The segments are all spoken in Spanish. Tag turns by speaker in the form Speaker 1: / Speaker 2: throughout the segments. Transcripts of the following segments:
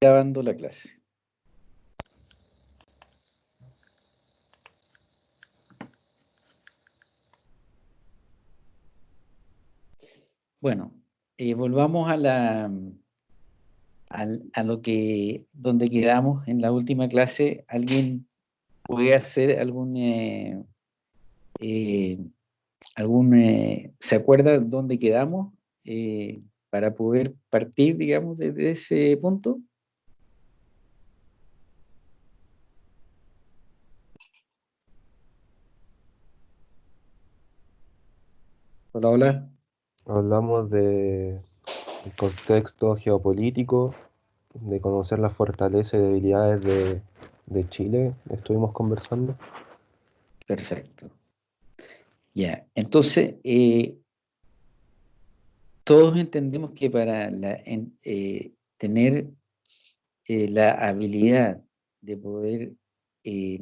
Speaker 1: grabando la clase. Bueno, eh, volvamos a la a, lo que donde quedamos en la última clase. ¿Alguien puede hacer algún eh, eh, algún se acuerda dónde quedamos para poder partir, digamos, desde ese punto? Hola, hola.
Speaker 2: Hablamos de contexto geopolítico, de conocer las fortalezas y debilidades de, Chile. Estuvimos conversando.
Speaker 1: Perfecto. Ya, entonces, eh, todos entendemos que para eh, tener eh, la habilidad de poder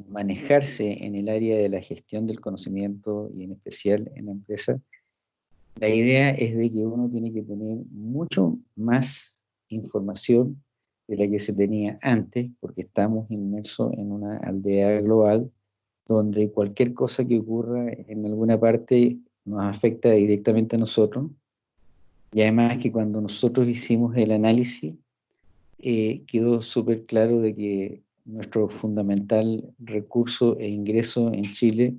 Speaker 1: manejarse en el área de la gestión del conocimiento y en especial en la empresa, la idea es de que uno tiene que tener mucho más información de la que se tenía antes, porque estamos inmersos en una aldea global donde cualquier cosa que ocurra en alguna parte nos afecta directamente a nosotros. Y además que cuando nosotros hicimos el análisis, eh, quedó súper claro de que nuestro fundamental recurso e ingreso en Chile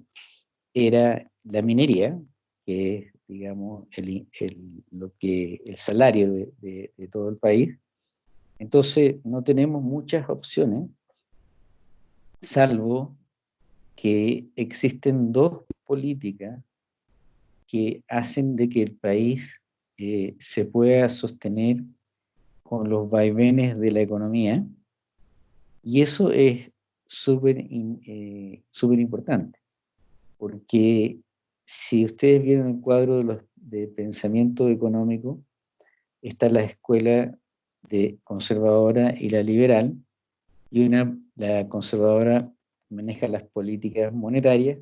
Speaker 1: era la minería, que es digamos, el, lo que, el salario de, todo el país. Entonces, no tenemos muchas opciones, salvo que existen dos políticas que hacen de que el país eh, se pueda sostener con los vaivenes de la economía, y eso es súper eh, importante, porque si ustedes vieron el cuadro de, los, de pensamiento económico, está la escuela conservadora y la liberal, y una, la conservadora maneja las políticas monetarias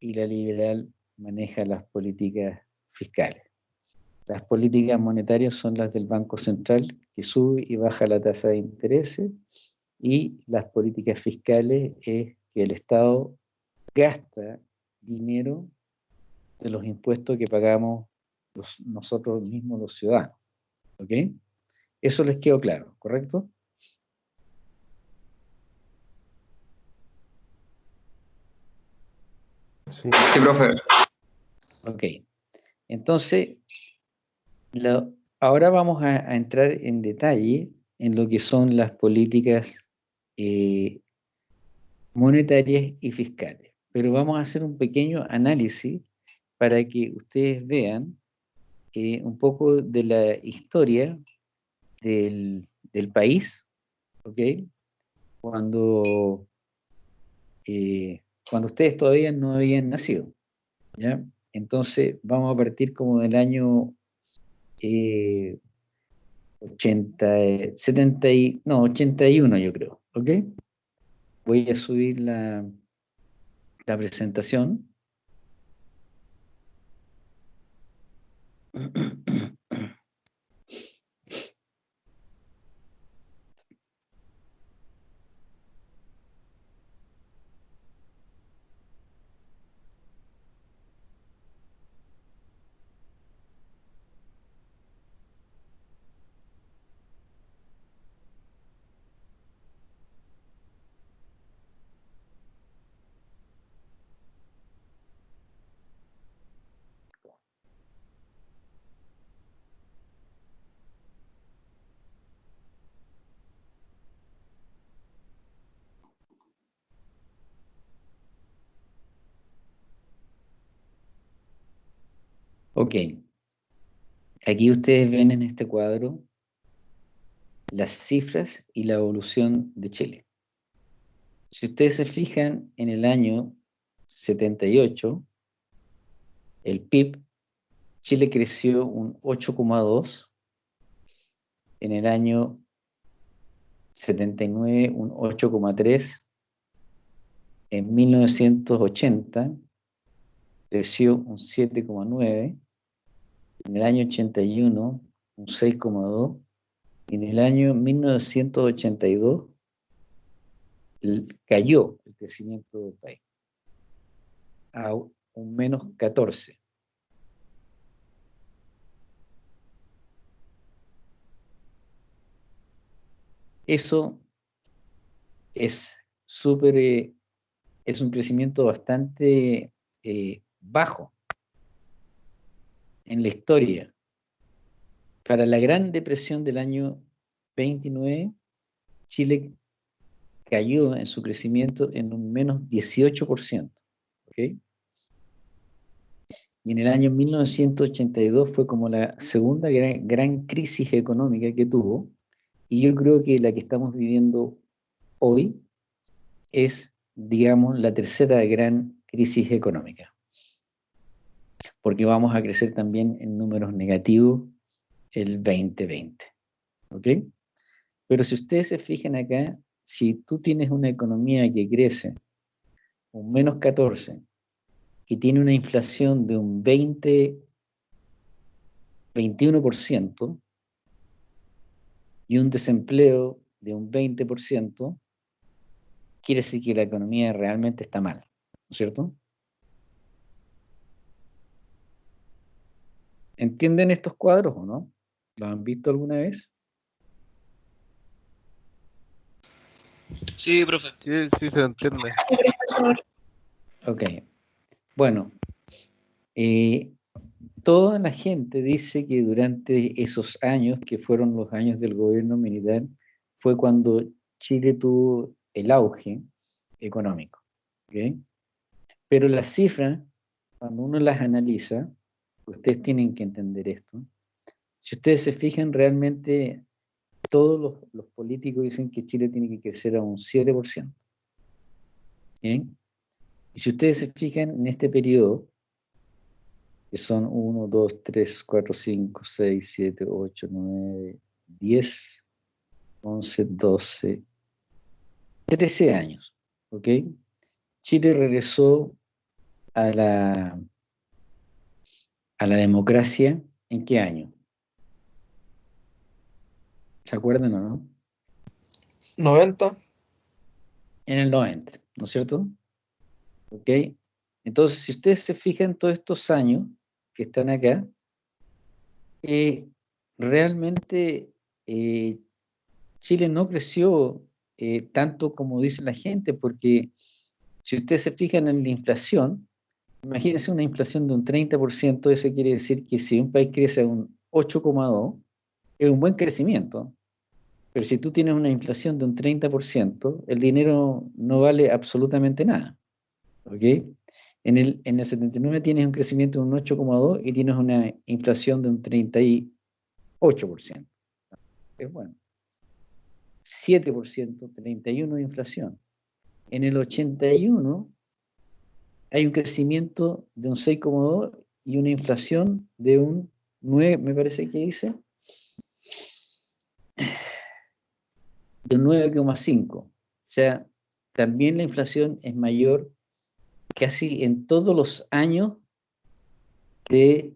Speaker 1: y la liberal maneja las políticas fiscales. Las políticas monetarias son las del Banco Central, que sube y baja la tasa de interés, y las políticas fiscales es que el Estado gasta dinero de los impuestos que pagamos nosotros mismos los ciudadanos. ¿Ok? Eso les quedó claro, ¿correcto?
Speaker 3: Sí, sí profe.
Speaker 1: Ok. Entonces, ahora vamos a, entrar en detalle en lo que son las políticas eh, monetarias y fiscales. Pero vamos a hacer un pequeño análisis para que ustedes vean eh, un poco de la historia del, país, ¿ok? Cuando, eh, cuando ustedes todavía no habían nacido, ¿ya? Entonces vamos a partir como del año 80, eh, 70 no, 81 yo creo, ¿ok? Voy a subir la, la presentación. Mm-hmm. Ok. Aquí ustedes ven en este cuadro las cifras y la evolución de Chile. Si ustedes se fijan en el año 78, el PIB, Chile creció un 8,2, en el año 79 un 8,3, en 1980 creció un 7,9, en el año 81 un 6,2 En el año 1982 cayó el crecimiento del país a un menos 14. Eso es súper, eh, es un crecimiento bastante eh, bajo en la historia. Para la Gran Depresión del año 29, Chile cayó en su crecimiento en un menos 18%. Y en el año 1982 fue como la segunda gran, crisis económica que tuvo, y yo creo que la que estamos viviendo hoy es, digamos, la tercera gran crisis económica, porque vamos a crecer también en números negativos el 2020. ¿Ok? Pero si ustedes se fijan acá, si tú tienes una economía que crece un menos 14 y tiene una inflación de un 20, 21% y un desempleo de un 20%, quiere decir que la economía realmente está mal, ¿no es cierto? ¿Entienden estos cuadros o no? ¿Los han visto alguna vez?
Speaker 3: Sí, profe.
Speaker 2: Sí, sí se entiende.
Speaker 1: Ok. Bueno, eh, toda la gente dice que durante esos años, que fueron los años del gobierno militar, fue cuando Chile tuvo el auge económico. ¿okay? Pero las cifras, cuando uno las analiza, ustedes tienen que entender esto. Si ustedes se fijan, realmente todos los, políticos dicen que Chile tiene que crecer a un 7%. ¿Bien? Y si ustedes se fijan en este periodo, que son 1, 2, 3, 4, 5, 6, 7, 8, 9, 10, 11, 12, 13 años, ¿ok? Chile regresó a la, a la democracia en qué año? ¿Se acuerdan o no?
Speaker 3: 90.
Speaker 1: En el 90, ¿no es cierto? ¿Ok? Entonces, si ustedes se fijan todos estos años que están acá, eh, realmente eh, Chile no creció eh, tanto como dice la gente, porque si ustedes se fijan en la inflación, imagínense una inflación de un 30%, eso quiere decir que si un país crece a un 8,2, es un buen crecimiento. Pero si tú tienes una inflación de un 30%, el dinero no vale absolutamente nada. ¿Ok? En el, en el 79 tienes un crecimiento de un 8,2 y tienes una inflación de un 38%. Es bueno. 7%, 31% de inflación. En el 81 hay un crecimiento de un 6,2 y una inflación de un 9, me parece que dice, de un 9,5. O sea, también la inflación es mayor casi en todos los años de,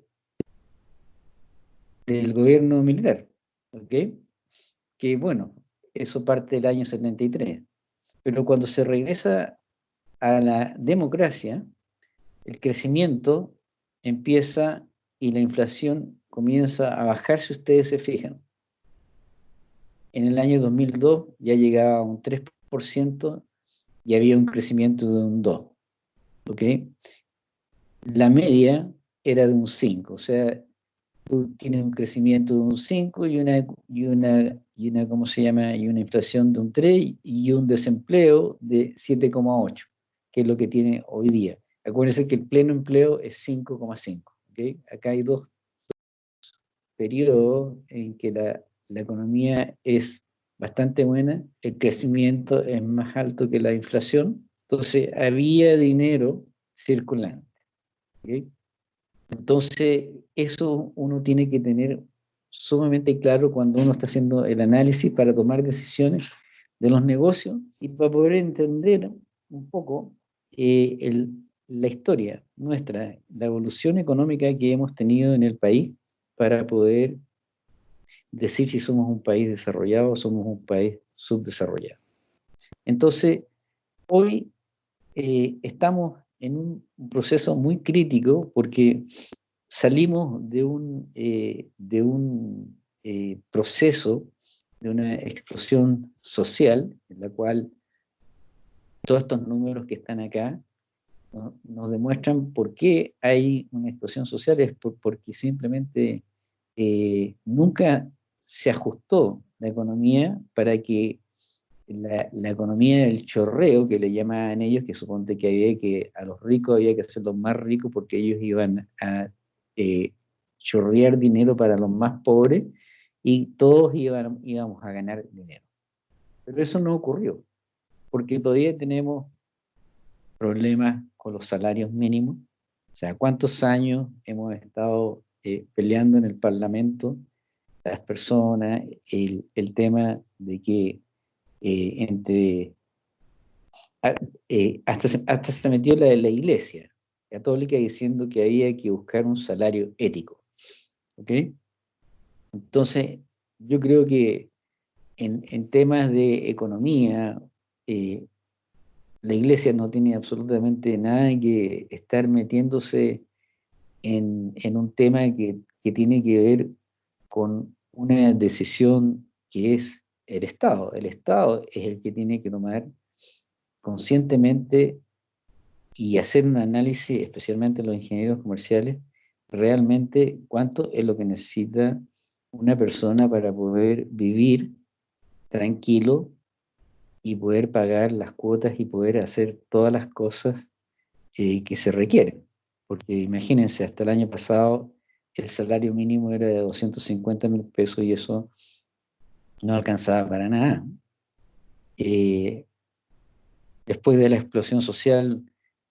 Speaker 1: del gobierno militar. ¿Ok? Que bueno, eso parte del año 73. Pero cuando se regresa a la democracia, el crecimiento empieza y la inflación comienza a bajar si ustedes se fijan. En el año 2002 ya llegaba a un 3% y había un crecimiento de un 2%. ¿ok? La media era de un 5%, o sea, tú tienes un crecimiento de un 5 y una, y una, y una, ¿cómo se llama? Y una inflación de un 3 y un desempleo de 7,8, que es lo que tiene hoy día. Acuérdense que el pleno empleo es 5,5. ¿okay? Acá hay dos, periodos en que la, la economía es bastante buena, el crecimiento es más alto que la inflación, entonces había dinero circulante. ¿okay? Entonces, eso uno tiene que tener sumamente claro cuando uno está haciendo el análisis para tomar decisiones de los negocios y para poder entender un poco eh, la historia nuestra, la evolución económica que hemos tenido en el país para poder decir si somos un país desarrollado o somos un país subdesarrollado. Entonces, hoy eh, estamos en un proceso muy crítico porque salimos de un, eh, de un proceso, de una explosión social, en la cual todos estos números que están acá nos demuestran por qué hay una explosión social, es porque simplemente nunca se ajustó la economía para que la, economía del chorreo, que le llamaban ellos, que suponte que había que a los ricos había que hacerlos más ricos porque ellos iban a eh, chorrear dinero para los más pobres y todos iban, íbamos a ganar dinero. Pero eso no ocurrió, porque todavía tenemos problemas con los salarios mínimos. O sea, ¿cuántos años hemos estado eh, peleando en el Parlamento las personas el, el tema de que eh, entre, eh, hasta, hasta se metió la, la iglesia católica diciendo que había que buscar un salario ético. ¿Ok? Entonces, yo creo que en, en temas de economía, eh, la iglesia no tiene absolutamente nada que estar metiéndose en, un tema que, que, tiene que ver con una decisión que es el Estado. El Estado es el que tiene que tomar conscientemente y hacer un análisis, especialmente los ingenieros comerciales, realmente cuánto es lo que necesita una persona para poder vivir tranquilo y poder pagar las cuotas y poder hacer todas las cosas eh, que se requieren. Porque imagínense, hasta el año pasado el salario mínimo era de 250 mil pesos y eso no alcanzaba para nada. Eh, después de la explosión social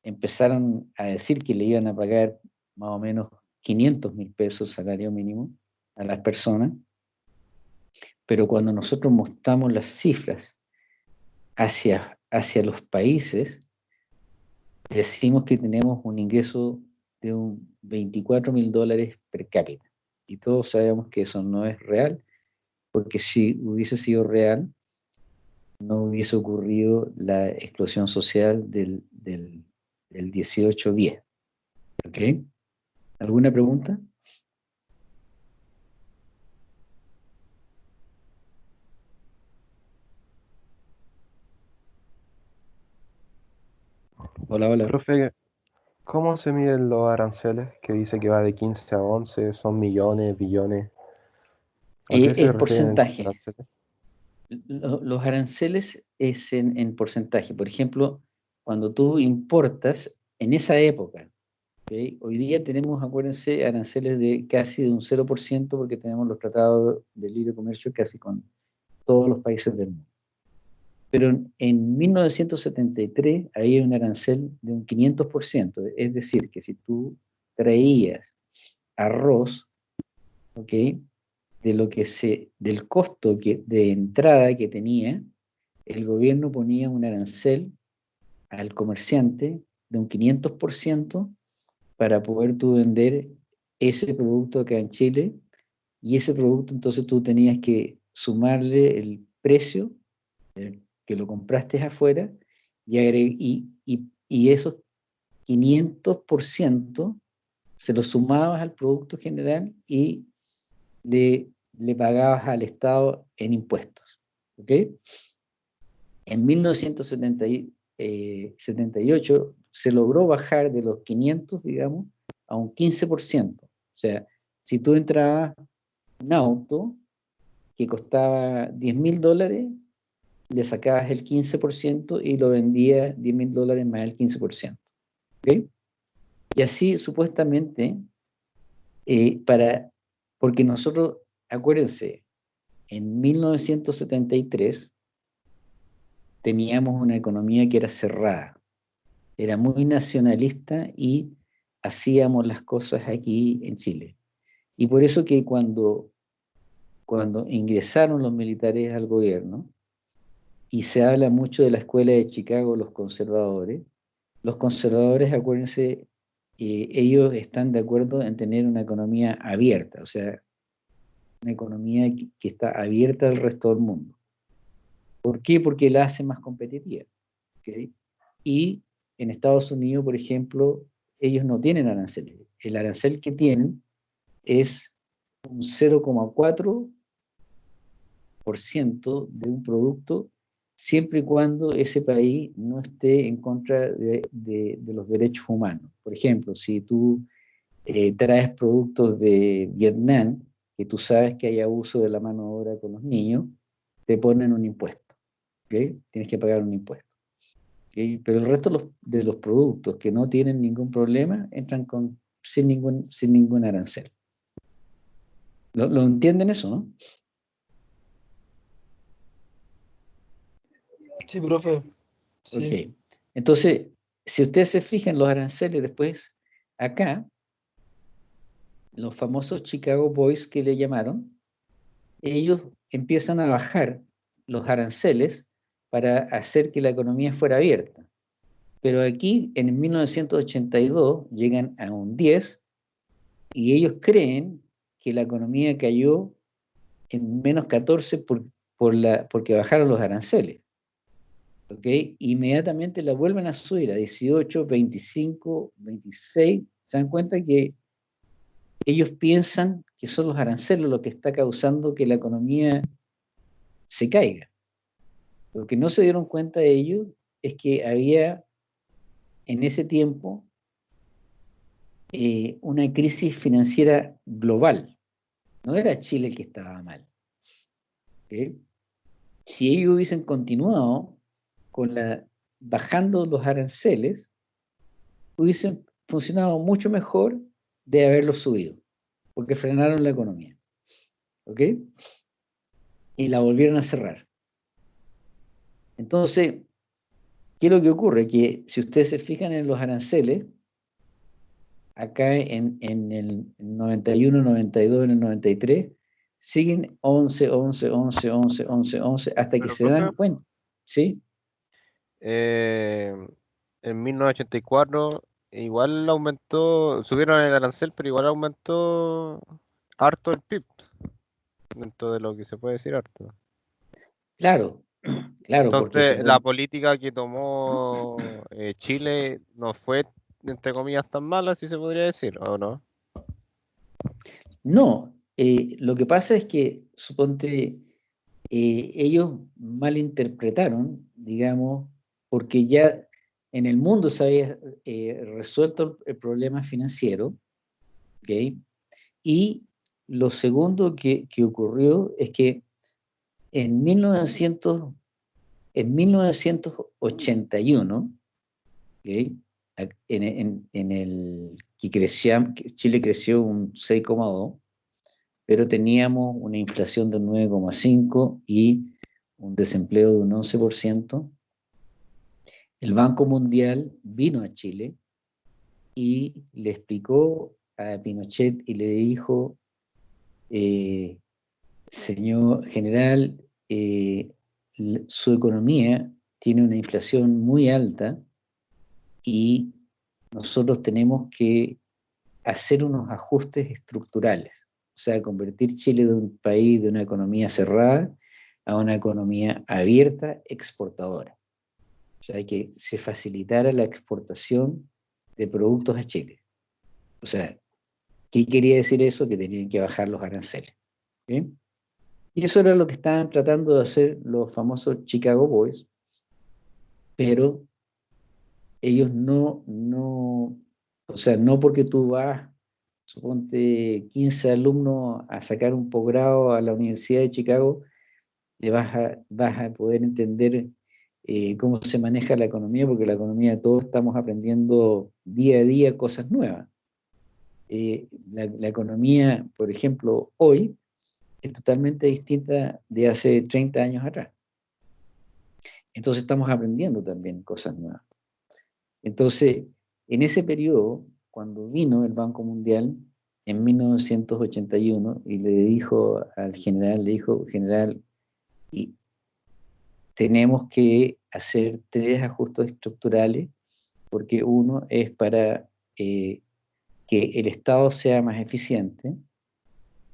Speaker 1: empezaron a decir que le iban a pagar más o menos 500 mil pesos salario mínimo a las personas, pero cuando nosotros mostramos las cifras hacia, hacia los países, decimos que tenemos un ingreso de un 24 mil dólares per cápita. Y todos sabemos que eso no es real porque si hubiese sido real, no hubiese ocurrido la explosión social del, del, del 18-10. ¿Ok? ¿Alguna pregunta?
Speaker 2: Hola, hola. Profe, ¿cómo se miden los aranceles? Que dice que va de 15 a 11, son millones, billones.
Speaker 1: Eh, es porcentaje. Los aranceles es en, porcentaje. Por ejemplo, cuando tú importas, en esa época, hoy día tenemos, acuérdense, aranceles de casi de un 0% porque tenemos los tratados de libre comercio casi con todos los países del mundo. Pero en 1973 había un arancel de un 500%, es decir, que si tú traías arroz, ¿ok? de lo que se, del costo que, de entrada que tenía, el gobierno ponía un arancel al comerciante de un 500% para poder tú vender ese producto acá en Chile y ese producto entonces tú tenías que sumarle el precio que lo compraste afuera y, y, y, y esos 500% se lo sumabas al producto general y le pagabas al Estado en impuestos. ¿ok? En 1978 eh, se logró bajar de los 500, digamos, a un 15%. O sea, si tú entrabas un auto que costaba 10 mil dólares, le sacabas el 15% y lo vendías 10 mil dólares más el 15%. ¿ok? Y así supuestamente, eh, para porque nosotros, acuérdense, en 1973 teníamos una economía que era cerrada, era muy nacionalista y hacíamos las cosas aquí en Chile. Y por eso que cuando, cuando ingresaron los militares al gobierno, y se habla mucho de la escuela de Chicago, los conservadores, los conservadores, acuérdense, ellos están de acuerdo en tener una economía abierta, o sea, una economía que, está abierta al resto del mundo. ¿Por qué? Porque la hace más competitiva. Y en Estados Unidos, por ejemplo, ellos no tienen aranceles. El arancel que tienen es un 0,4% de un producto siempre y cuando ese país no esté en contra de, los derechos humanos. Por ejemplo, si tú eh, traes productos de Vietnam, que tú sabes que hay abuso de la mano de obra con los niños, te ponen un impuesto. Tienes que pagar un impuesto. Pero el resto de los, productos que no tienen ningún problema entran con, sin, ningún, sin ningún arancel. ¿Lo, ¿Lo entienden eso, no?
Speaker 3: Sí, profe.
Speaker 1: Ok. Entonces, si ustedes se fijan los aranceles después, acá, los famosos Chicago Boys que le llamaron, ellos empiezan a bajar los aranceles para hacer que la economía fuera abierta. Pero aquí, en 1982, llegan a un 10 y ellos creen que la economía cayó en menos 14 por, por la, porque bajaron los aranceles. Inmediatamente la vuelven a subir a 18, 25, 26. Se dan cuenta que ellos piensan que son los aranceles lo que está causando que la economía se caiga. Lo que no se dieron cuenta de ellos es que había en ese tiempo eh, una crisis financiera global. No era Chile el que estaba mal. Si ellos hubiesen continuado con la, bajando los aranceles, hubiesen funcionado mucho mejor de haberlos subido, porque frenaron la economía. ¿Ok? Y la volvieron a cerrar. Entonces, ¿qué es lo que ocurre? Que si ustedes se fijan en los aranceles, acá en, en el 91, 92, en el 93, siguen 11, 11, 11, 11, 11, 11, hasta que se dan cuenta. ¿Sí?
Speaker 2: Eh, en 1984 igual aumentó, subieron el arancel, pero igual aumentó harto el PIB, dentro de lo que se puede decir harto.
Speaker 1: Claro, claro.
Speaker 2: Entonces, la política que tomó eh, Chile no fue, entre comillas, tan mala, si se podría decir, ¿o no?
Speaker 1: No, eh, lo que pasa es que, suponte, ellos malinterpretaron, digamos, porque ya en el mundo se había eh, resuelto el problema financiero, y lo segundo que, ocurrió es que en, 1900, en 1981, en, el que crecía, Chile creció un 6,2, pero teníamos una inflación del 9,5 y un desempleo de un 11%, el Banco Mundial vino a Chile y le explicó a Pinochet y le dijo, eh, señor general, eh, su economía tiene una inflación muy alta y nosotros tenemos que hacer unos ajustes estructurales, o sea, convertir Chile de un país de una economía cerrada a una economía abierta, exportadora. O sea, que se facilitara la exportación de productos a Chile. O sea, ¿qué quería decir eso? Que tenían que bajar los aranceles. Y eso era lo que estaban tratando de hacer los famosos Chicago Boys, pero ellos no, no, o sea, no porque tú vas, suponte 15 alumnos a sacar un posgrado a la Universidad de Chicago, le vas a, vas a poder entender eh, cómo se maneja la economía, porque la economía todos estamos aprendiendo día a día cosas nuevas. Eh, la, economía, por ejemplo, hoy es totalmente distinta de hace 30 años atrás. Entonces estamos aprendiendo también cosas nuevas. Entonces, en ese periodo, cuando vino el Banco Mundial en 1981 y le dijo al general, le dijo, general, tenemos que hacer tres ajustes estructurales, porque uno es para eh, que el Estado sea más eficiente,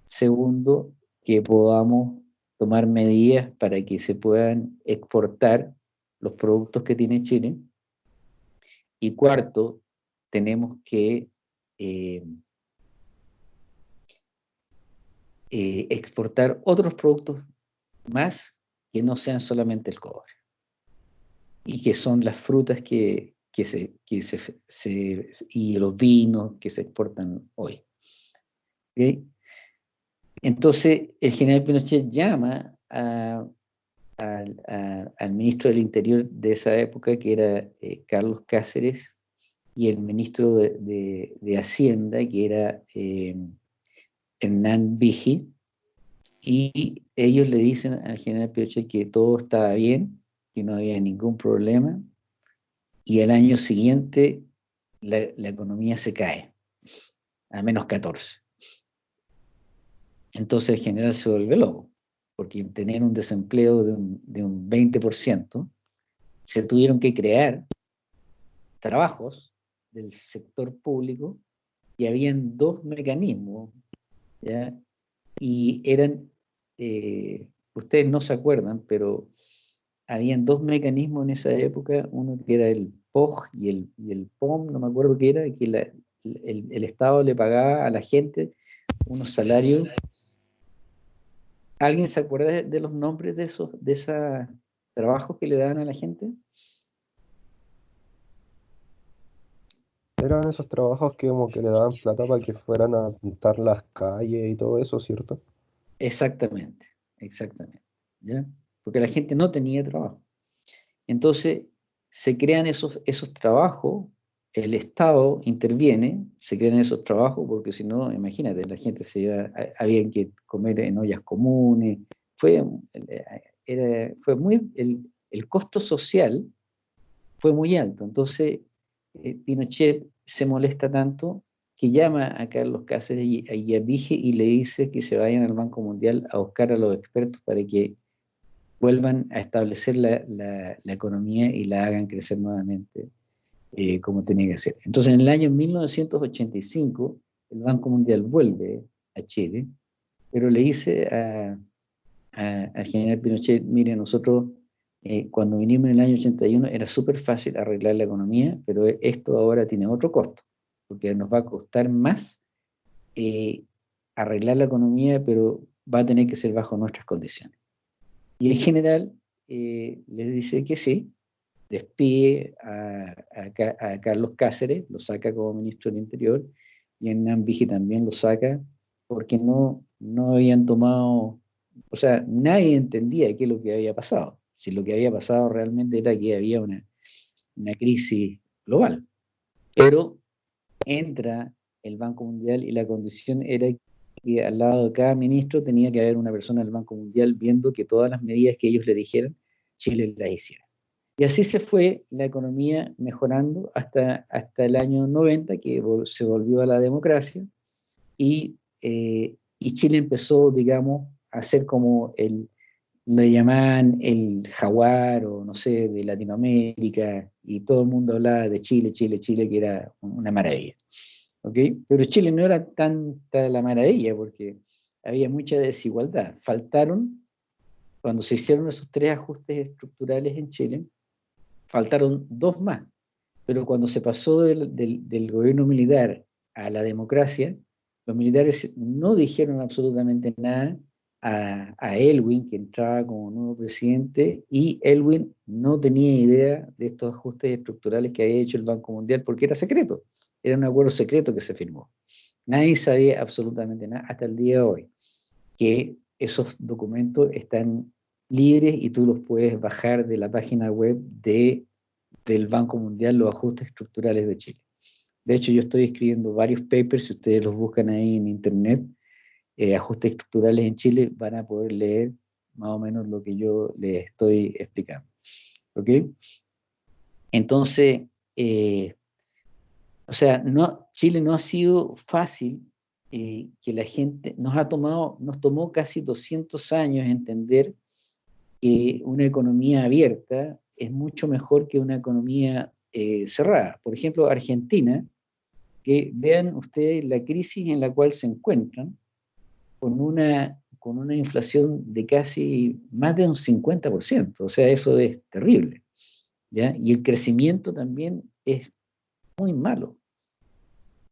Speaker 1: segundo, que podamos tomar medidas para que se puedan exportar los productos que tiene Chile. Y cuarto, tenemos que eh, eh, exportar otros productos más que no sean solamente el cobre. Y que son las frutas que, se, y los vinos que se exportan hoy. Entonces, el general Pinochet llama al ministro del Interior de esa época, que era eh, Carlos Cáceres, y el ministro de, Hacienda, que era eh, Hernán Vigi, y ellos le dicen al general Pinochet que todo estaba bien, que no había ningún problema, y al año siguiente la, economía se cae a menos 14. Entonces el general se vuelve loco, porque tener un desempleo de un, de un 20%, se tuvieron que crear trabajos del sector público y habían dos mecanismos y eran, eh, ustedes no se acuerdan, pero habían dos mecanismos en esa época, uno que era el POG y el, el POM, no me acuerdo qué era, que el, Estado le pagaba a la gente unos salarios. ¿Alguien se acuerda de, los nombres de esos de esos trabajos que le daban a la gente?
Speaker 3: Eran esos trabajos que como que le daban plata para que fueran a pintar las calles y todo eso, ¿cierto?
Speaker 1: Exactamente, exactamente. ¿ya? Porque la gente no tenía trabajo. Entonces, se crean esos, esos trabajos, el Estado interviene, se crean esos trabajos, porque si no, imagínate, la gente se iba, había que comer en ollas comunes, fue, era, fue muy, el, el costo social fue muy alto. Entonces, eh, Pinochet se molesta tanto que llama a Carlos Cáceres y, a Vige y le dice que se vayan al Banco Mundial a buscar a los expertos para que vuelvan a establecer la, economía y la hagan crecer nuevamente eh, como tenía que ser. Entonces, en el año 1985, el Banco Mundial vuelve a Chile, pero le dice al general Pinochet, mire, nosotros eh, cuando vinimos en el año 81 era súper fácil arreglar la economía, pero esto ahora tiene otro costo, porque nos va a costar más eh, arreglar la economía, pero va a tener que ser bajo nuestras condiciones. Y en general eh, les dice que sí, despide a, Carlos Cáceres, lo saca como ministro del Interior, y en Nambiji también lo saca, porque no, no habían tomado, o sea, nadie entendía qué es lo que había pasado si lo que había pasado realmente era que había una, crisis global. Pero entra el Banco Mundial y la condición era que al lado de cada ministro tenía que haber una persona del Banco Mundial viendo que todas las medidas que ellos le dijeran, Chile las hiciera. Y así se fue la economía mejorando hasta, hasta el año 90, que se volvió a la democracia, y, eh, y Chile empezó, digamos, a ser como el, le llamaban el jaguar o no sé, de Latinoamérica, y todo el mundo hablaba de Chile, Chile, Chile, que era una maravilla. Pero Chile no era tanta la maravilla porque había mucha desigualdad. Faltaron, cuando se hicieron esos tres ajustes estructurales en Chile, faltaron dos más. Pero cuando se pasó del, del gobierno militar a la democracia, los militares no dijeron absolutamente nada a, Elwin, que entraba como nuevo presidente, y Elwin no tenía idea de estos ajustes estructurales que había hecho el Banco Mundial, porque era secreto, era un acuerdo secreto que se firmó. Nadie sabía absolutamente nada hasta el día de hoy, que esos documentos están libres y tú los puedes bajar de la página web de, del Banco Mundial, los ajustes estructurales de Chile. De hecho, yo estoy escribiendo varios papers, si ustedes los buscan ahí en internet, eh, ajustes estructurales en Chile, van a poder leer más o menos lo que yo les estoy explicando. ¿Ok? Entonces, eh, o sea, Chile no ha sido fácil eh, que la gente, nos ha tomado, nos tomó casi 200 años entender que una economía abierta es mucho mejor que una economía cerrada. Por ejemplo, Argentina, que vean ustedes la crisis en la cual se encuentran, con, una, con una inflación de casi más de un 50%, o sea, eso es terrible. Y el crecimiento también es muy malo.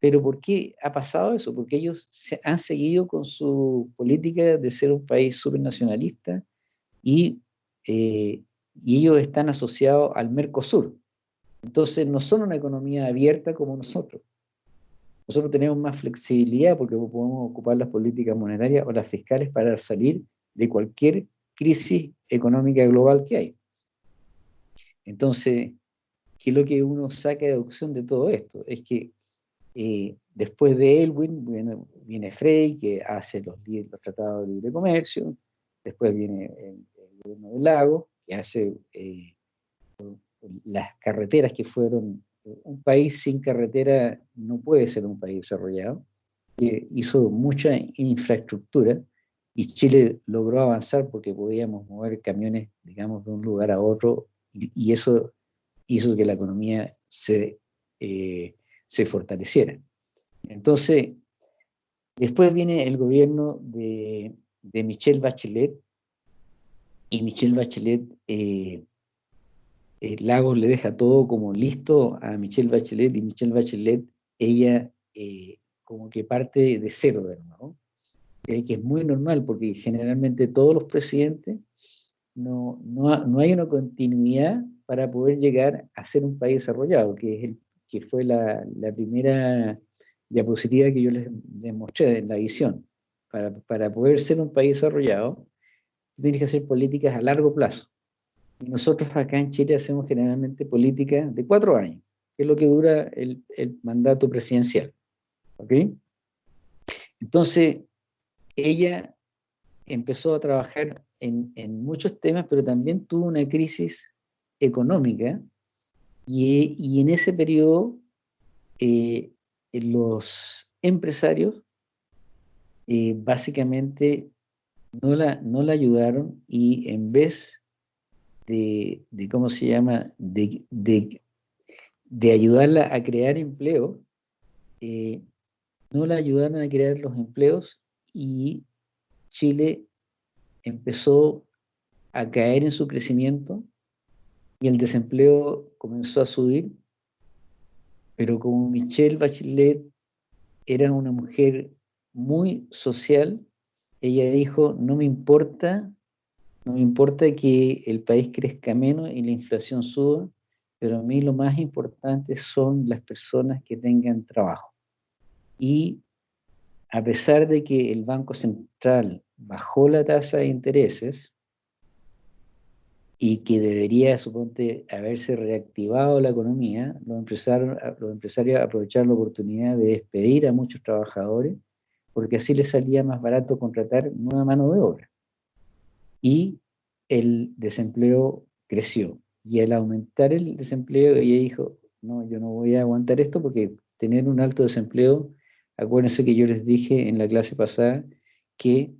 Speaker 1: Pero ¿por qué ha pasado eso? Porque ellos se han seguido con su política de ser un país supernacionalista y, eh, y ellos están asociados al Mercosur. Entonces no son una economía abierta como nosotros. Nosotros tenemos más flexibilidad porque podemos ocupar las políticas monetarias o las fiscales para salir de cualquier crisis económica global que hay. Entonces, ¿qué es lo que uno saca de deducción de todo esto? Es que eh, después de Elwin viene, Frey, que hace los, tratados de libre comercio, después viene el, gobierno del lago, que hace eh, las carreteras que fueron, un país sin carretera no puede ser un país desarrollado, hizo mucha infraestructura y Chile logró avanzar porque podíamos mover camiones, digamos, de un lugar a otro y, eso hizo que la economía se, eh, se fortaleciera. Entonces, después viene el gobierno de, de Michelle Bachelet, y Michelle Bachelet, eh, eh, Lagos le deja todo como listo a Michelle Bachelet, y Michelle Bachelet, ella como que parte de cero de nuevo, que es muy normal, porque generalmente todos los presidentes no, no, hay una continuidad para poder llegar a ser un país desarrollado, que, es el, que fue la, primera diapositiva que yo les, mostré en la visión. Para, para, poder ser un país desarrollado, tú tienes que hacer políticas a largo plazo. Nosotros acá en Chile hacemos generalmente políticas de cuatro años, que es lo que dura el, el mandato presidencial. ¿Ok? Entonces, ella empezó a trabajar en, muchos temas, pero también tuvo una crisis económica y, en ese periodo eh, los empresarios eh, básicamente no la, no la ayudaron y en vez de, ¿cómo se llama?, de, de, ayudarla a crear empleo, eh, no la ayudaron a crear los empleos y Chile empezó a caer en su crecimiento y el desempleo comenzó a subir, pero como Michelle Bachelet era una mujer muy social, ella dijo, no me importa, no me importa que el país crezca menos y la inflación suba, pero a mí lo más importante son las personas que tengan trabajo. Y a pesar de que el Banco Central bajó la tasa de intereses y que debería, suponte, haberse reactivado la economía, los empresarios, los empresarios aprovecharon la oportunidad de despedir a muchos trabajadores porque así les salía más barato contratar nueva mano de obra. Y el desempleo creció. Y al aumentar el desempleo, ella dijo, no, yo no voy a aguantar esto porque tener un alto desempleo, acuérdense que yo les dije en la clase pasada que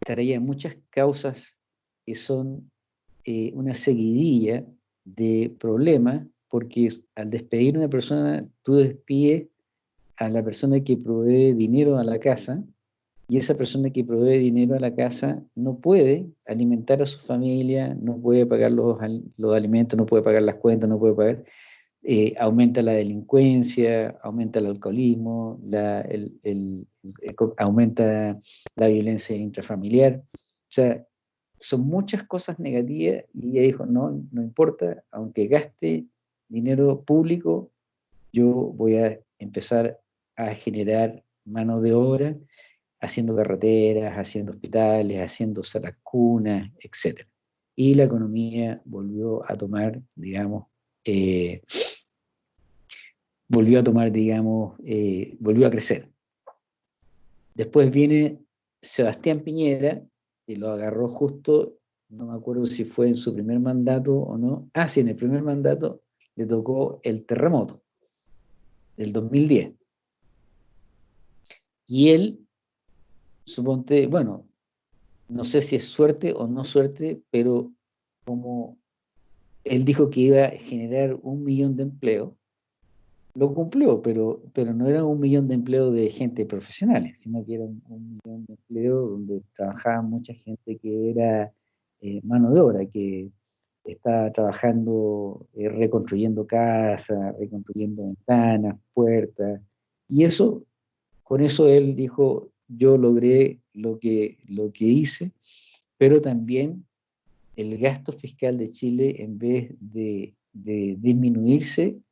Speaker 1: traía muchas causas que son eh, una seguidilla de problemas, porque al despedir una persona, tú despides a la persona que provee dinero a la casa, y esa persona que provee dinero a la casa no puede alimentar a su familia, no puede pagar los, los alimentos, no puede pagar las cuentas, no puede pagar. Eh, aumenta la delincuencia, aumenta el alcoholismo, aumenta la violencia intrafamiliar. O sea, son muchas cosas negativas y ella dijo, no, no importa, aunque gaste dinero público, yo voy a empezar a generar mano de obra haciendo carreteras, haciendo hospitales, haciendo salas cunas, etc. Y la economía volvió a tomar, digamos, eh, volvió a tomar, digamos, eh, volvió a crecer. Después viene Sebastián Piñera, y lo agarró justo, no me acuerdo si fue en su primer mandato o no. Ah, sí, en el primer mandato le tocó el terremoto del 2010. Y él, suponte, bueno, no sé si es suerte o no suerte, pero como él dijo que iba a generar un millón de empleos, lo cumplió, pero, pero no era un millón de empleos de gente profesionales, sino que era un, millón de empleos donde trabajaba mucha gente que era eh, mano de obra, que estaba trabajando, eh, reconstruyendo casas, reconstruyendo ventanas, puertas, y eso, con eso él dijo, yo logré lo que, lo que hice, pero también el gasto fiscal de Chile, en vez de, de disminuirse,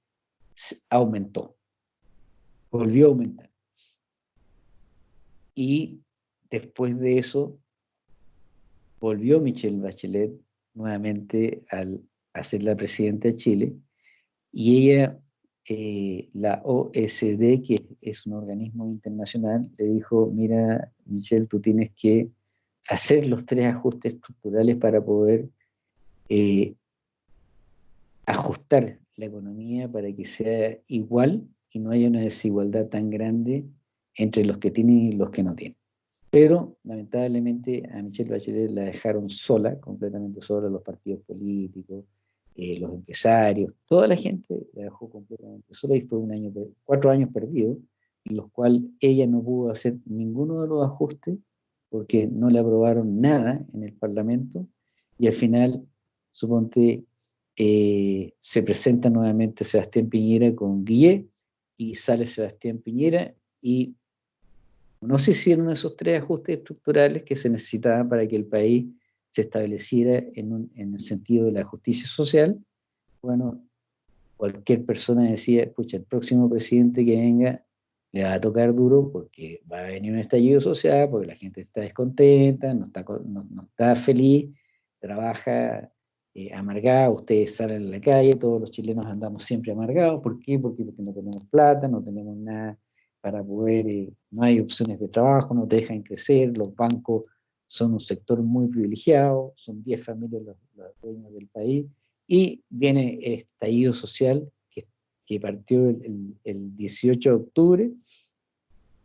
Speaker 1: aumentó, volvió a aumentar. Y después de eso, volvió Michelle Bachelet nuevamente al, a ser la presidenta de Chile, y ella, eh, la OSD, que es un organismo internacional, le dijo, mira, Michelle, tú tienes que hacer los tres ajustes estructurales para poder eh, ajustar la economía para que sea igual y no haya una desigualdad tan grande entre los que tienen y los que no tienen. Pero lamentablemente a Michelle Bachelet la dejaron sola, completamente sola, los partidos políticos, eh, los empresarios, toda la gente la dejó completamente sola y fue un año, cuatro años perdidos, en los cuales ella no pudo hacer ninguno de los ajustes porque no le aprobaron nada en el Parlamento y al final, suponte, eh, se presenta nuevamente Sebastián Piñera con Guille y sale Sebastián Piñera y no se hicieron esos tres ajustes estructurales que se necesitaban para que el país se estableciera en, el sentido de la justicia social. Bueno, cualquier persona decía, escucha, el próximo presidente que venga le va a tocar duro porque va a venir un estallido social, porque la gente está descontenta, no está, no está feliz, trabaja eh, amargada, ustedes salen a la calle, todos los chilenos andamos siempre amargados, ¿por qué? Porque, porque no tenemos plata, no tenemos nada para poder, eh, no hay opciones de trabajo, no te dejan crecer, los bancos son un sector muy privilegiado, son 10 familias los, dueños del país, y viene el estallido social que, que partió el, el, 18 de octubre,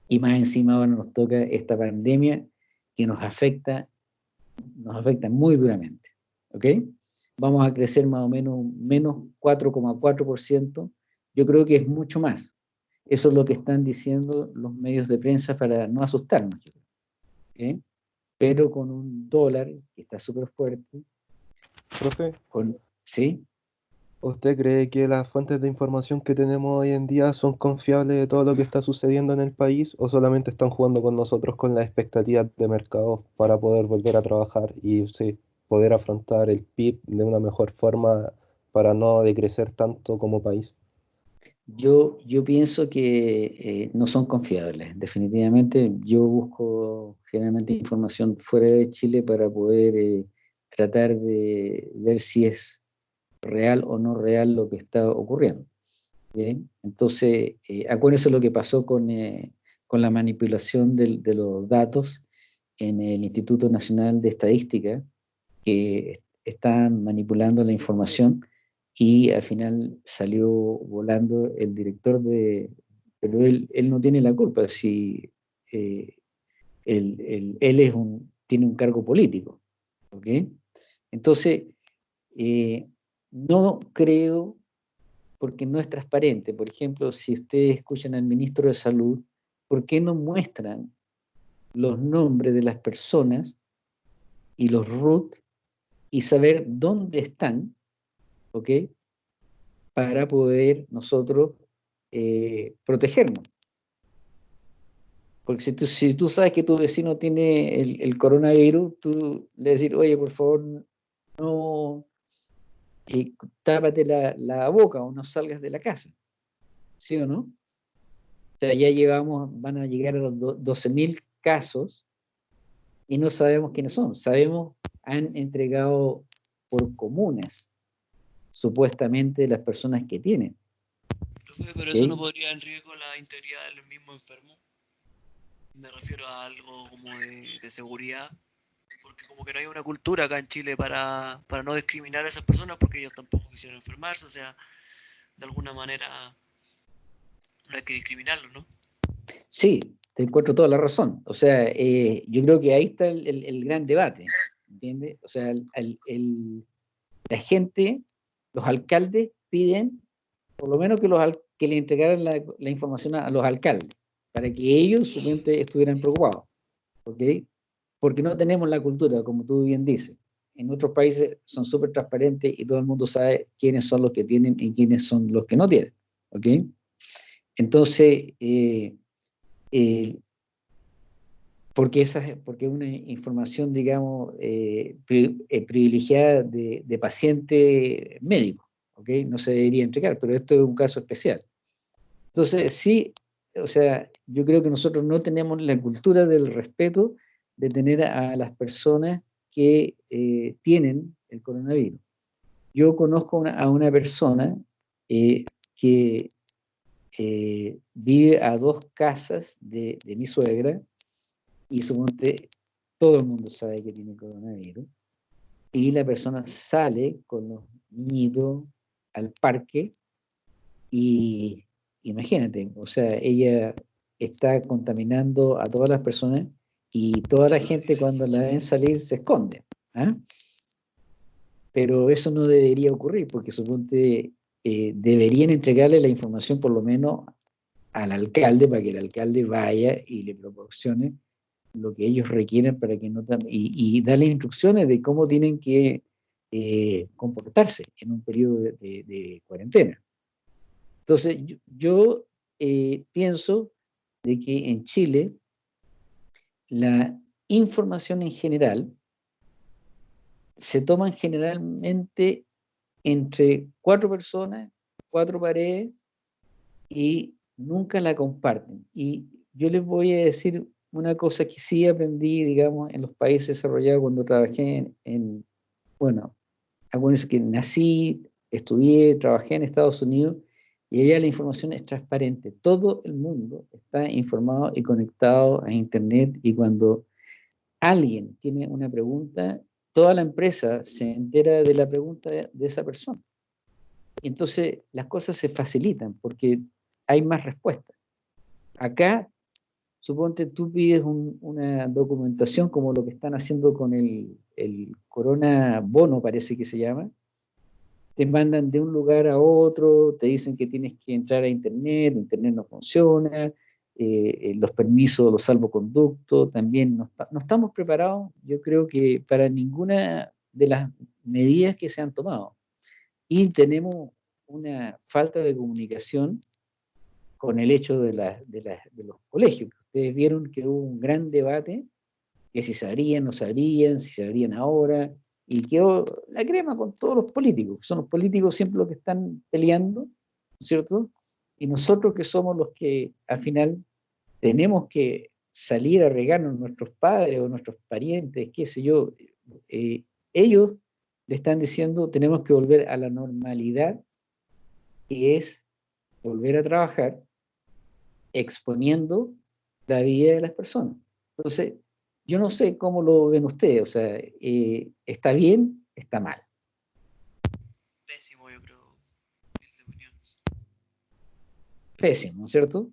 Speaker 1: y más encima ahora nos toca esta pandemia que nos afecta, nos afecta muy duramente, ¿ok? Vamos a crecer más o menos menos 4,4%, yo creo que es mucho más. Eso es lo que están diciendo los medios de prensa para no asustarnos. Pero con un dólar que está súper fuerte.
Speaker 3: Profe.
Speaker 1: ¿Sí?
Speaker 3: ¿Usted cree que las fuentes de información que tenemos hoy en día son confiables de todo lo que está sucediendo en el país o solamente están jugando con nosotros con las expectativas de mercado para poder volver a trabajar y sí, poder afrontar el PIB de una mejor forma para no decrecer tanto como país?
Speaker 1: Yo, yo pienso que eh, no son confiables, definitivamente. Yo busco generalmente información fuera de Chile para poder eh, tratar de ver si es real o no real lo que está ocurriendo. Entonces, eh, acuérdense lo que pasó con, con la manipulación de los datos en el Instituto Nacional de Estadística, que están manipulando la información y al final salió volando el director de... Pero él, él no tiene la culpa si eh, él, es un, tiene un cargo político. Entonces, eh, no creo, porque no es transparente. Por ejemplo, si ustedes escuchan al ministro de Salud, ¿por qué no muestran los nombres de las personas y los RUT y saber dónde están, ¿ok? Para poder nosotros eh, protegernos. Porque si tú, si tú, sabes que tu vecino tiene el, coronavirus, tú le decís, oye, por favor, no, y tápate la, la, boca o no salgas de la casa. ¿Sí o no? O sea, ya llevamos, van a llegar a los 12.000 casos y no sabemos quiénes son. Sabemos han entregado por comunas, supuestamente las personas que tienen.
Speaker 4: pero eso no podría en riesgo la integridad del mismo enfermo. Me refiero a algo como de, seguridad, porque como que no hay una cultura acá en Chile para, para no discriminar a esas personas porque ellos tampoco quisieron enfermarse, o sea, de alguna manera no hay que discriminarlos, ¿no?
Speaker 1: Sí, te encuentro toda la razón. O sea, eh, yo creo que ahí está el gran debate. ¿Entiendes? O sea, el, la gente, los alcaldes piden, por lo menos que los, que le entregaran la, la información a, los alcaldes, para que ellos, su mente, estuvieran preocupados. ¿Ok? Porque no tenemos la cultura, como tú bien dices. En otros países son súper transparentes y todo el mundo sabe quiénes son los que tienen y quiénes son los que no tienen. ¿Ok? Entonces, eh, eh, porque, esa, porque una información, digamos, eh, privilegiada de, de, paciente médico, ¿ok? No se debería entregar, pero esto es un caso especial. Entonces, sí, o sea, yo creo que nosotros no tenemos la cultura del respeto de tener a las personas que tienen el coronavirus. Yo conozco a una persona que eh, vive a dos casas de, mi suegra y suponte todo el mundo sabe que tiene coronavirus y la persona sale con los niñitos al parque y imagínate, o sea, ella está contaminando a todas las personas y toda la gente cuando la ven salir se esconde. ¿ah? Pero eso no debería ocurrir porque suponte eh, deberían entregarle la información por lo menos al alcalde para que el alcalde vaya y le proporcione lo que ellos requieren para que no y, darle instrucciones de cómo tienen que eh, comportarse en un periodo de, cuarentena. Entonces, yo, eh, pienso de que en Chile la información en general se toman generalmente entre cuatro personas, cuatro paredes, y nunca la comparten. Y yo les voy a decir una cosa que sí aprendí, digamos, en los países desarrollados cuando trabajé en, bueno, algunos que nací, estudié, trabajé en Estados Unidos, y allá la información es transparente. Todo el mundo está informado y conectado a Internet, y cuando alguien tiene una pregunta, toda la empresa se entera de la pregunta de, esa persona. Entonces las cosas se facilitan porque hay más respuestas. Acá, suponte tú pides una documentación como lo que están haciendo con el, Corona Bono, parece que se llama. Te mandan de un lugar a otro, te dicen que tienes que entrar a internet, internet no funciona, eh, eh, los permisos, los salvoconductos, también no, estamos preparados, yo creo que para ninguna de las medidas que se han tomado. Y tenemos una falta de comunicación con el hecho de, los colegios. Ustedes vieron que hubo un gran debate, que si sabrían, no sabrían, si sabrían ahora, y quedó la crema con todos los políticos. Son los políticos siempre los que están peleando, ¿cierto? Y nosotros que somos los que al final tenemos que salir a regarnos nuestros padres o nuestros parientes, qué sé yo, eh, ellos le están diciendo tenemos que volver a la normalidad, y es volver a trabajar exponiendo la vida de las personas. Entonces, yo no sé cómo lo ven ustedes, o sea, eh, ¿está bien? ¿Está mal?
Speaker 4: Pésimo, yo creo
Speaker 1: pésimo, ¿cierto?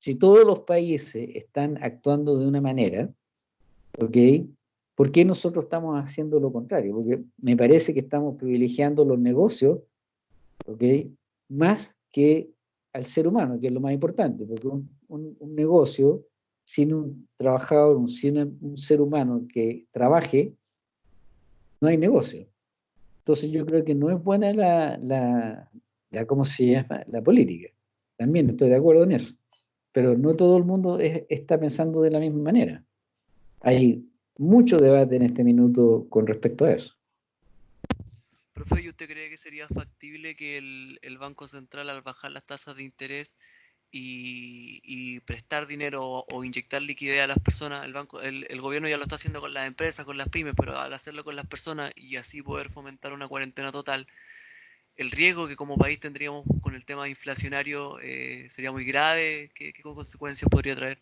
Speaker 1: Si todos los países están actuando de una manera, ¿ok? ¿Por qué nosotros estamos haciendo lo contrario? Porque me parece que estamos privilegiando los negocios, ¿ok? Más que al ser humano, que es lo más importante, porque un, negocio sin un trabajador, sin un ser humano que trabaje, no hay negocio. Entonces yo creo que no es buena la, la, la ¿cómo se llama? La política. También estoy de acuerdo en eso. Pero no todo el mundo está pensando de la misma manera. Hay mucho debate en este minuto con respecto a eso.
Speaker 4: Profe, ¿y usted cree que sería factible que el, Banco Central al bajar las tasas de interés y, prestar dinero o, inyectar liquidez a las personas, el, banco, el, el, gobierno ya lo está haciendo con las empresas, con las pymes, pero al hacerlo con las personas y así poder fomentar una cuarentena total, el riesgo que como país tendríamos con el tema inflacionario eh, sería muy grave? ¿Qué, consecuencias podría traer?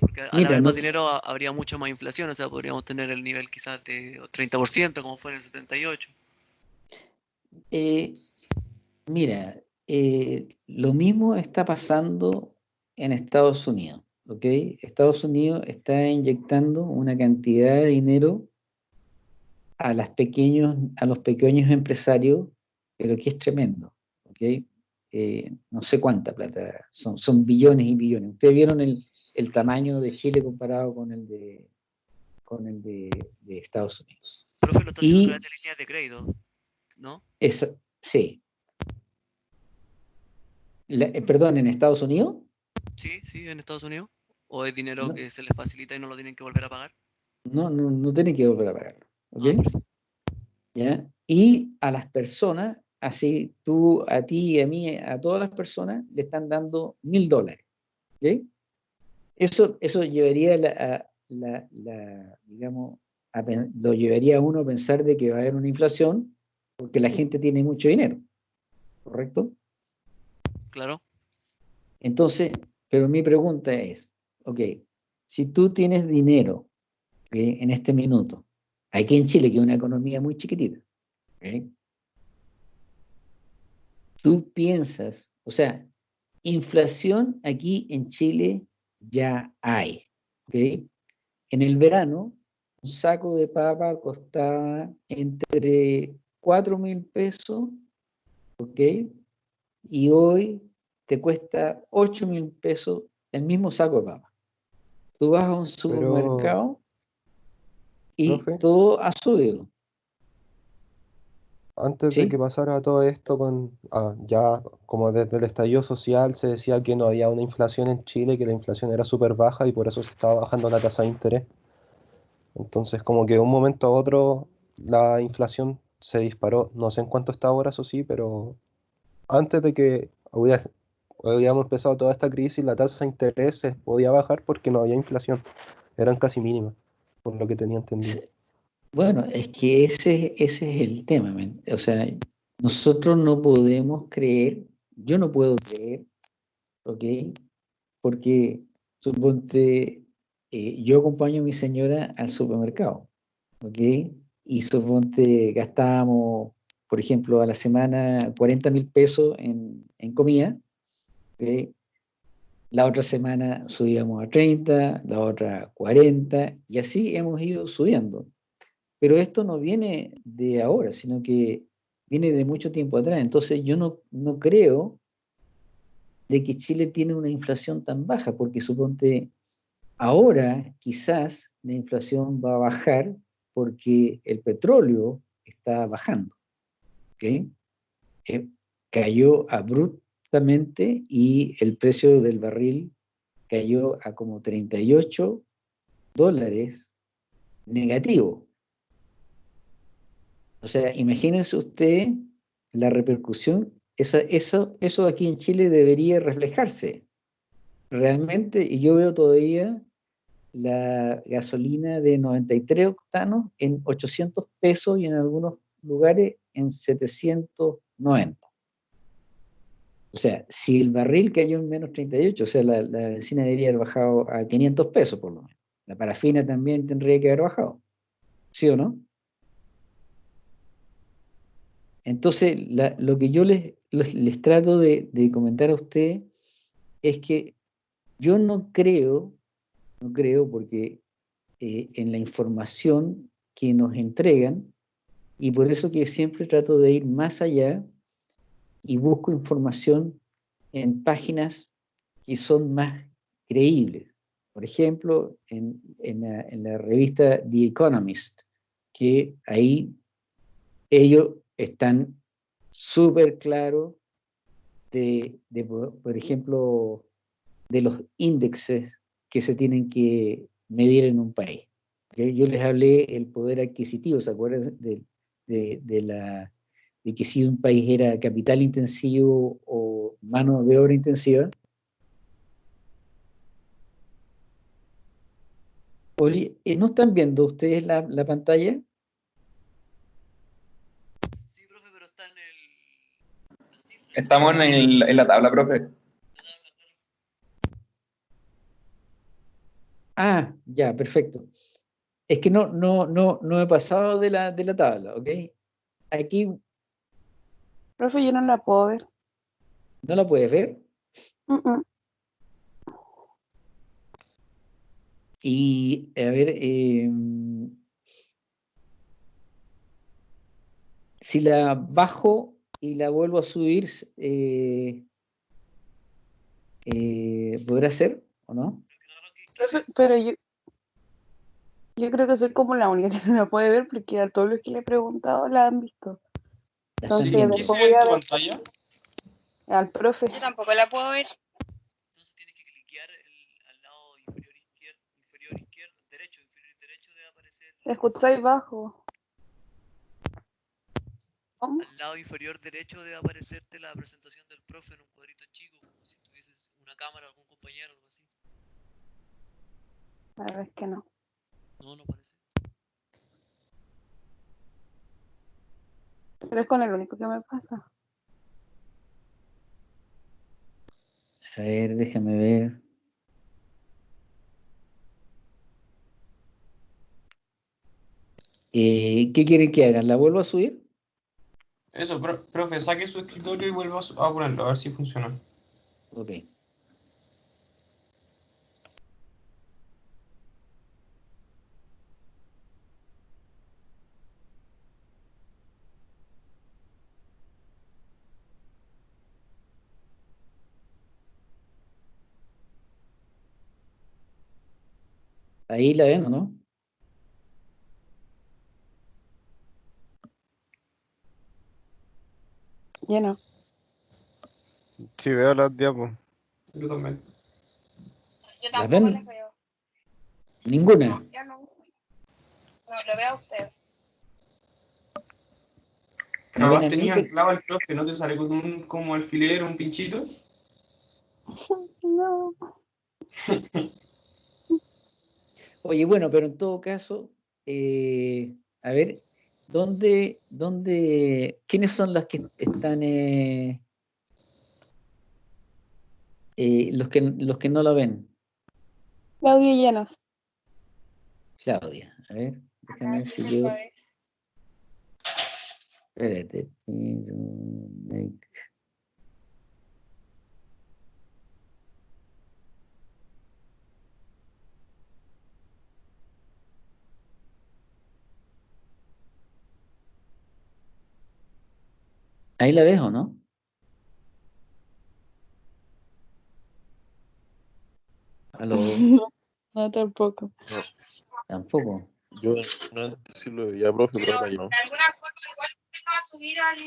Speaker 4: Porque al haber más dinero habría mucha más inflación, o sea, podríamos tener el nivel quizás de 30%, como fue en el 78.
Speaker 1: Eh, mira, eh, lo mismo está pasando en Estados Unidos, ¿ok? Estados Unidos está inyectando una cantidad de dinero a, las pequeños, a los pequeños empresarios pero que es tremendo. ¿okay? eh, no sé cuánta plata, son, son billones y billones. Ustedes vieron el, el tamaño de Chile comparado con el de, con el de, de Estados Unidos.
Speaker 4: Profe, lo está
Speaker 1: Y-
Speaker 4: haciendo a través de líneas de crédito, ¿no?
Speaker 1: Es, sí. La- eh, perdón, ¿en Estados Unidos?
Speaker 4: Sí, sí, en Estados Unidos. ¿O es dinero
Speaker 1: No.
Speaker 4: que se les facilita y no lo tienen que volver a pagar?
Speaker 1: No, no, no tiene que volver a pagarlo.
Speaker 4: Ah, perfecto.
Speaker 1: ¿Ya? Y a las personas, así tú, a ti y a mí, a todas las personas, le están dando mil dólares. ¿ok? Eso, eso llevaría la, a- la- la, digamos, a lo llevaría a uno a pensar de que va a haber una inflación porque la gente tiene mucho dinero. ¿Correcto?
Speaker 4: Claro.
Speaker 1: Entonces, pero mi pregunta es, ok, si tú tienes dinero ¿ok? en este minuto, aquí en Chile, que es una economía muy chiquitita, ¿ok? tú piensas, o sea, inflación aquí en Chile ya hay, ¿ok? En el verano, un saco de papa costaba entre 4 mil pesos, ¿ok? Y hoy te cuesta 8 mil pesos el mismo saco de papa. Tú vas a un supermercado y
Speaker 3: Profe.
Speaker 1: todo ha subido.
Speaker 3: Antes
Speaker 1: Sí.
Speaker 3: de que pasara todo esto con ah, ya como desde el estallido social se decía que no había una inflación en Chile, que la inflación era súper baja y por eso se estaba bajando la tasa de interés. Entonces como que de un momento a otro la inflación se disparó. No sé en cuánto está ahora, eso sí, pero antes de que hubiera- hubiéramos empezado toda esta crisis, la tasa de interés se podía bajar porque no había inflación. Eran casi mínimas, por lo que tenía entendido.
Speaker 1: Bueno, es que ese, ese es el tema. O sea, nosotros no podemos creer, yo no puedo creer, ¿ok? Porque, suponte, eh, yo acompaño a mi señora al supermercado, ¿ok? Y suponte, gastábamos, por ejemplo, a la semana 40 mil pesos en, en comida, ¿ok? La otra semana subíamos a 30, la otra a 40, y así hemos ido subiendo. Pero esto no viene de ahora, sino que viene de mucho tiempo atrás. Entonces yo no, no creo de que Chile tiene una inflación tan baja, porque suponte, ahora quizás la inflación va a bajar porque el petróleo está bajando. ¿ok? Eh, cayó abruptamente y el precio del barril cayó a como 38 dólares negativo. O sea, imagínense usted la repercusión, esa, eso, eso aquí en Chile debería reflejarse. Realmente, y yo veo todavía la gasolina de 93 octanos en 800 pesos y en algunos lugares en 790. O sea, si el barril cayó en menos 38, o sea, la, la benzina debería haber bajado a 500 pesos por lo menos. La parafina también tendría que haber bajado. ¿Sí o no? Entonces, lo que yo les, les, les trato de, de comentar a ustedes es que yo no creo, no creo porque eh, en la información que nos entregan, y por eso que siempre trato de ir más allá y busco información en páginas que son más creíbles. Por ejemplo, en, en la, revista The Economist, que ahí ellos están súper claros de, de, por ejemplo, de los índices que se tienen que medir en un país. Yo les hablé el poder adquisitivo, ¿se acuerdan de, de- de la, de que si un país era capital intensivo o mano de obra intensiva? ¿eh, ¿no están viendo ustedes la, la pantalla?
Speaker 4: Sí, profe, pero está en el.
Speaker 5: Estamos en, el- en la tabla, profe.
Speaker 1: Ah, ya, perfecto. Es que no, no, no, no he pasado de la, de la tabla, ¿ok? Aquí
Speaker 6: Profe, yo no la puedo ver.
Speaker 1: no la puedes ver.
Speaker 6: Mm.
Speaker 1: Y, a ver, eh, si la bajo y la vuelvo a subir, eh, eh, ¿podrá ser o no?
Speaker 6: Profe, Pero yo, yo creo que soy como la única que no la puede ver porque a todos los que le he preguntado la han visto. Entonces.
Speaker 7: ¿Qué
Speaker 6: después voy a ver
Speaker 7: pantalla?
Speaker 6: al profe.
Speaker 8: Yo tampoco la puedo ver.
Speaker 4: Entonces tienes que cliquear el- al lado inferior izquierdo, inferior izquierdo, derecho, inferior derecho debe aparecer.
Speaker 6: Escucháis bajo. ¿Cómo?
Speaker 4: Al lado inferior derecho debe aparecerte la presentación del profe en un cuadrito chico, como si tuvieses una cámara, algún algo así.
Speaker 6: La verdad es que no.
Speaker 4: No, no aparece.
Speaker 6: Pero es con el único que me pasa.
Speaker 1: A ver, déjame ver. Eh, ¿qué quieren que hagan? ¿La vuelvo a subir?
Speaker 7: Eso, pro- profe, saque su escritorio y vuelva a ponerlo, a ver si funciona.
Speaker 1: Ok. Ahí la ven, ¿o no?
Speaker 6: Lleno.
Speaker 2: Sí, veo las diapos.
Speaker 7: Yo también.
Speaker 8: Yo
Speaker 1: ¿La
Speaker 8: tampoco
Speaker 1: ven?
Speaker 8: veo.
Speaker 1: Ninguna.
Speaker 8: Yo no. No, lo veo a usted.
Speaker 1: ¿Me
Speaker 7: Capaz
Speaker 1: ven a mí?
Speaker 7: tenía anclado el profe, ¿no te sale con un como alfiler, un pinchito?
Speaker 6: No.
Speaker 1: Oye, bueno, pero en todo caso, eh, a ver, ¿dónde, dónde, quiénes son los que están, eh, eh, los que, los que no lo ven?
Speaker 6: Claudia llenos.
Speaker 1: Claudia, a ver, déjame ver si yo, espérate, pero, Ahí la ves, ¿o no? Aló,
Speaker 6: No, tampoco.
Speaker 1: tampoco.
Speaker 9: Yo no antes sí lo veía, profe, pero
Speaker 8: Pero
Speaker 9: ahora
Speaker 8: de
Speaker 9: no.
Speaker 8: alguna forma igual usted va a subir al,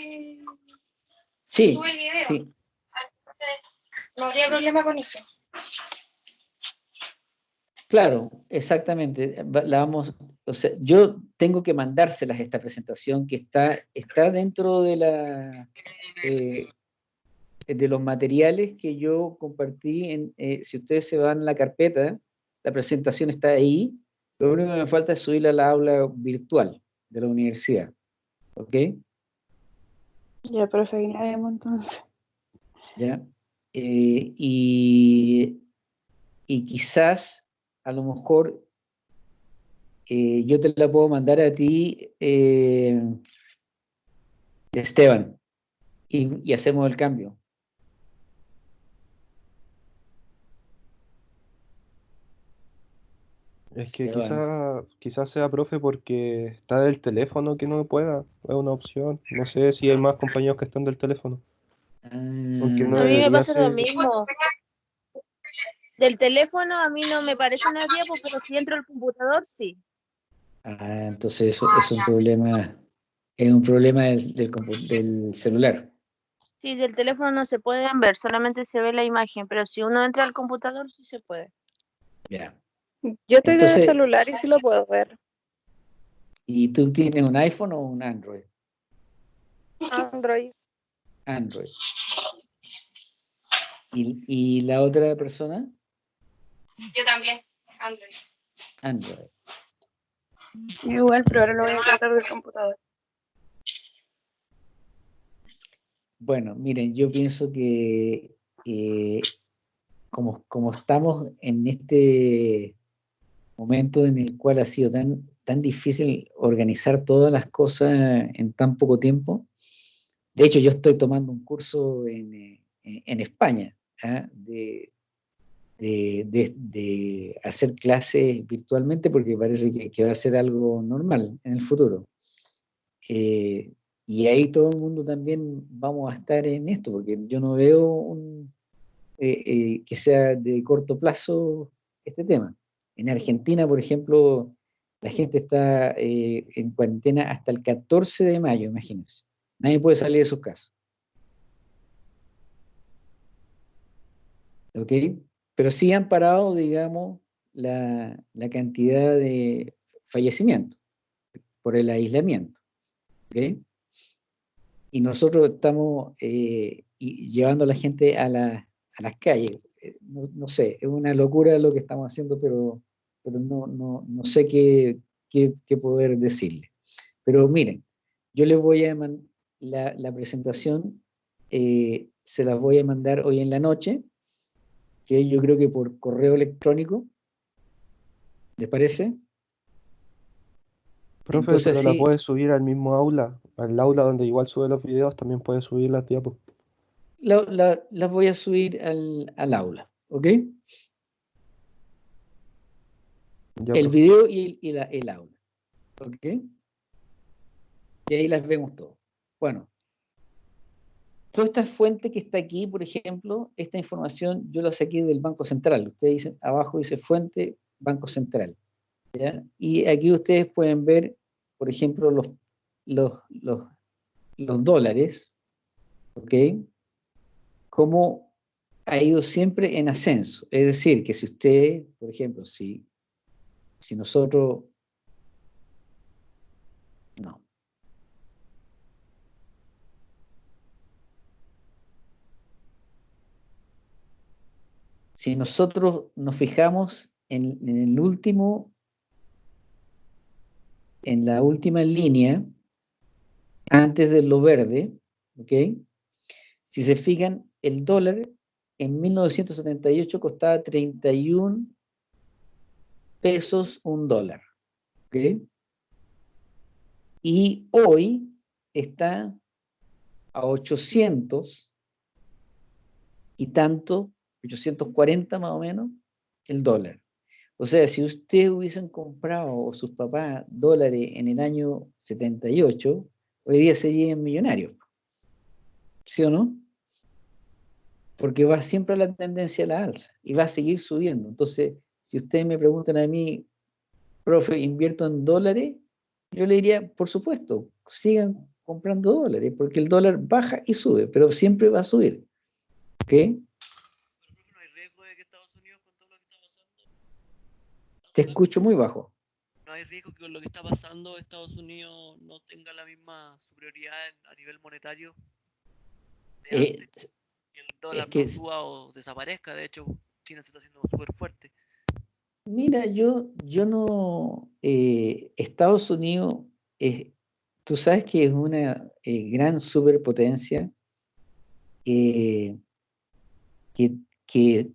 Speaker 1: Sí,
Speaker 8: sube el video.
Speaker 1: sí,
Speaker 8: no habría problema con eso.
Speaker 1: Claro, exactamente. La vamos, o sea, yo tengo que mandárselas esta presentación que está, está dentro de la eh, de los materiales que yo compartí. En, eh, si ustedes se van a la carpeta, la presentación está ahí. Lo único que me falta es subirla a la aula virtual de la universidad. ¿Ok?
Speaker 6: Ya, profe, entonces.
Speaker 1: ¿Ya? Eh, y, y quizás, a lo mejor, eh, yo te la puedo mandar a ti, eh, Esteban, y, y hacemos el cambio.
Speaker 3: Es que
Speaker 1: Esteban.
Speaker 3: quizá, quizás sea profe porque está del teléfono que no pueda, es una opción. No sé si hay más compañeros que están del teléfono. No
Speaker 1: Ah,
Speaker 10: A mí me pasa lo mismo. Del teléfono a mí no me parece una diapo, pero si entro al computador, sí.
Speaker 1: ah, entonces eso es un problema, es un problema del, del del celular.
Speaker 10: Sí, del teléfono no se pueden ver, solamente se ve la imagen, pero si uno entra al computador, sí se puede.
Speaker 1: Ya.
Speaker 6: Yo estoy
Speaker 1: Entonces-
Speaker 6: de celular y sí lo puedo ver.
Speaker 1: ¿Y tú tienes un iPhone o un Android?
Speaker 6: Android.
Speaker 1: Android. ¿Y, y la otra persona?
Speaker 8: Yo también, Android.
Speaker 1: Android.
Speaker 6: Igual, pero ahora lo voy a tratar del computador.
Speaker 1: Bueno, miren, yo pienso que eh, como, como estamos en este momento en el cual ha sido tan, tan difícil organizar todas las cosas en tan poco tiempo, de hecho yo estoy tomando un curso en, eh, en- en España ¿ah? de, de- hacer clases virtualmente porque parece que, va a ser algo normal en el futuro. Eh, y ahí todo el mundo también vamos a estar en esto, porque yo no veo eh, eh, que sea de corto plazo este tema. En Argentina, por ejemplo, la gente está en cuarentena hasta el 14 de mayo, imagínense. Nadie puede salir de sus casas. ¿Ok? Pero sí han parado, digamos, la, la cantidad de fallecimientos por el aislamiento. ¿Ok? Y nosotros estamos eh, llevando a la gente a, la- a las calles. Eh, No, no sé, es una locura lo que estamos haciendo, pero, pero no, no, no sé qué, qué- qué poder decirle. Pero miren, yo les voy a mandar la, la presentación, eh, se las voy a mandar hoy en la noche, que yo creo que por correo electrónico. ¿Les parece?
Speaker 3: Profe,
Speaker 1: Entonces,
Speaker 3: pero la
Speaker 1: sí.
Speaker 3: puedes subir al mismo aula, al aula donde igual sube los videos, también puedes subir las diapos.
Speaker 1: La- la- las voy a subir al, al aula, ¿ok?
Speaker 3: Ya,
Speaker 1: el video y, el- y la- el aula. ¿Ok? Y ahí las vemos todas. Bueno. Toda esta fuente que está aquí, por ejemplo, esta información yo la saqué del Banco Central. Ustedes dicen, abajo dice fuente Banco Central. ¿ya? Y aquí ustedes pueden ver, por ejemplo, los, los, los, dólares, ¿ok? Cómo ha ido siempre en ascenso. Es decir, que si usted, por ejemplo, si si nosotros... No. Si nosotros nos fijamos en, en el último, en la última línea, antes de lo verde, ¿ok? Si se fijan, el dólar en 1978 costaba 31 pesos un dólar. ¿ok? Y hoy está a 800 y tanto, 840 más o menos, el dólar. O sea, si ustedes hubiesen comprado o sus papás dólares en el año 78, hoy día serían millonarios. ¿Sí o no? Porque va siempre la tendencia a la alza y va a seguir subiendo. Entonces, si ustedes me preguntan a mí, profe, ¿invierto en dólares? Yo le diría, por supuesto, sigan comprando dólares, porque el dólar baja y sube, pero siempre va a subir. ¿Ok?
Speaker 4: Pero, profe, no hay riesgo de que Estados Unidos, con todo lo que está pasando,
Speaker 1: Te escucho muy bajo.
Speaker 4: no hay riesgo que con lo que está pasando Estados Unidos no tenga la misma superioridad a nivel monetario de
Speaker 1: Eh,
Speaker 4: antes. Que el dólar
Speaker 1: que
Speaker 4: no
Speaker 1: es-
Speaker 4: suba o desaparezca. De hecho, China se está haciendo súper fuerte.
Speaker 1: Mira, yo, yo no. eh, Estados Unidos, es- tú sabes que es una eh, gran superpotencia que, que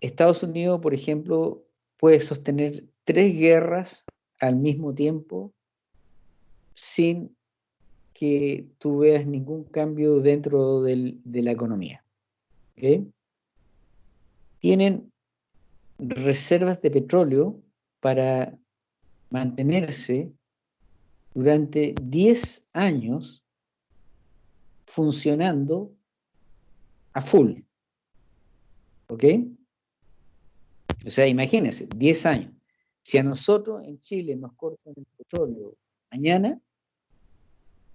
Speaker 1: Estados Unidos, por ejemplo, puede sostener tres guerras al mismo tiempo sin que tú veas ningún cambio dentro de la economía. Tienen reservas de petróleo para mantenerse durante 10 años funcionando a full. ¿Ok? O sea, imagínense, 10 años. Si a nosotros en Chile nos cortan el petróleo mañana,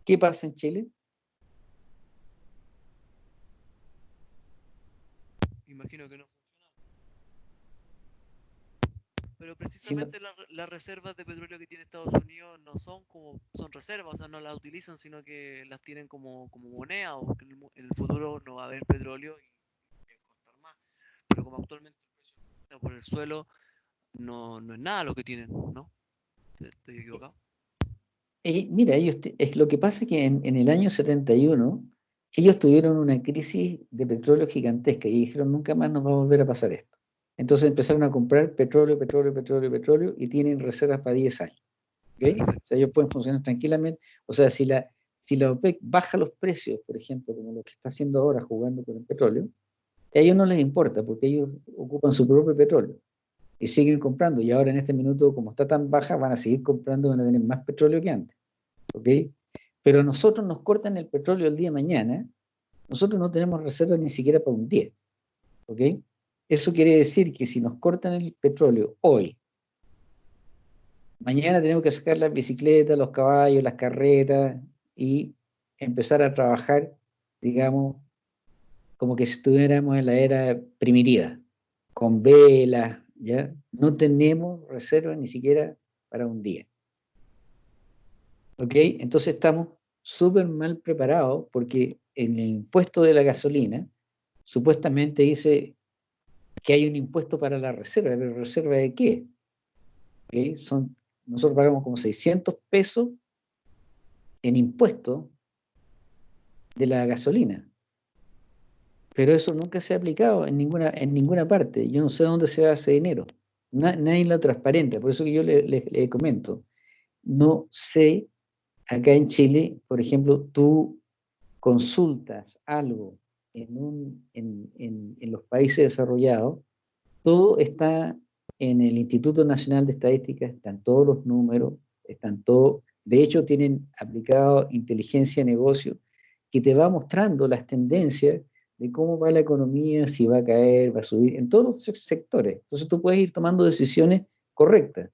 Speaker 1: ¿qué pasa en Chile?
Speaker 4: Imagino que no funciona. Pero precisamente la- las reservas de petróleo que tiene Estados Unidos no son como son reservas, o sea, no las utilizan, sino que las tienen como, como moneda, o que en el, en el futuro no va a haber petróleo y a costar más. Pero como actualmente está por el suelo, no, no es nada lo que tienen, ¿no? ¿Te- ¿Estoy equivocado?
Speaker 1: Eh, mira, ellos es lo que pasa es que en, en el año 71 ellos tuvieron una crisis de petróleo gigantesca y dijeron nunca más nos va a volver a pasar esto. Entonces empezaron a comprar petróleo, petróleo, petróleo, petróleo y tienen reservas para 10 años. ¿ok? O sea, ellos pueden funcionar tranquilamente. O sea, si la, si la OPEC baja los precios, por ejemplo, como lo que está haciendo ahora jugando con el petróleo, a ellos no les importa porque ellos ocupan su propio petróleo y siguen comprando. Y ahora en este minuto, como está tan baja, van a seguir comprando, van a tener más petróleo que antes. ¿ok? pero nosotros nos cortan el petróleo el día de mañana, nosotros no tenemos reservas ni siquiera para un día. ¿Ok? Eso quiere decir que si nos cortan el petróleo hoy, mañana tenemos que sacar las bicicletas, los caballos, las carretas y empezar a trabajar, digamos, como que estuviéramos en la era primitiva, con velas, ¿ya? No tenemos reservas ni siquiera para un día. ¿Ok? Entonces estamos súper mal preparados porque en el impuesto de la gasolina supuestamente dice que hay un impuesto para la reserva, pero ¿reserva de qué? ¿Ok? Son, nosotros pagamos como 600 pesos en impuesto de la gasolina. Pero eso nunca se ha aplicado en ninguna, en ninguna parte. Yo no sé dónde se va ese dinero. nadie lo transparente. Por eso que yo le, le comento. No sé, acá en Chile, por ejemplo, tú consultas algo en, un, en, en, en, los países desarrollados, todo está en el Instituto Nacional de Estadística, están todos los números, están todos, de hecho tienen aplicado inteligencia de negocio que te va mostrando las tendencias de cómo va la economía, si va a caer, va a subir, en todos los sectores. Entonces tú puedes ir tomando decisiones correctas.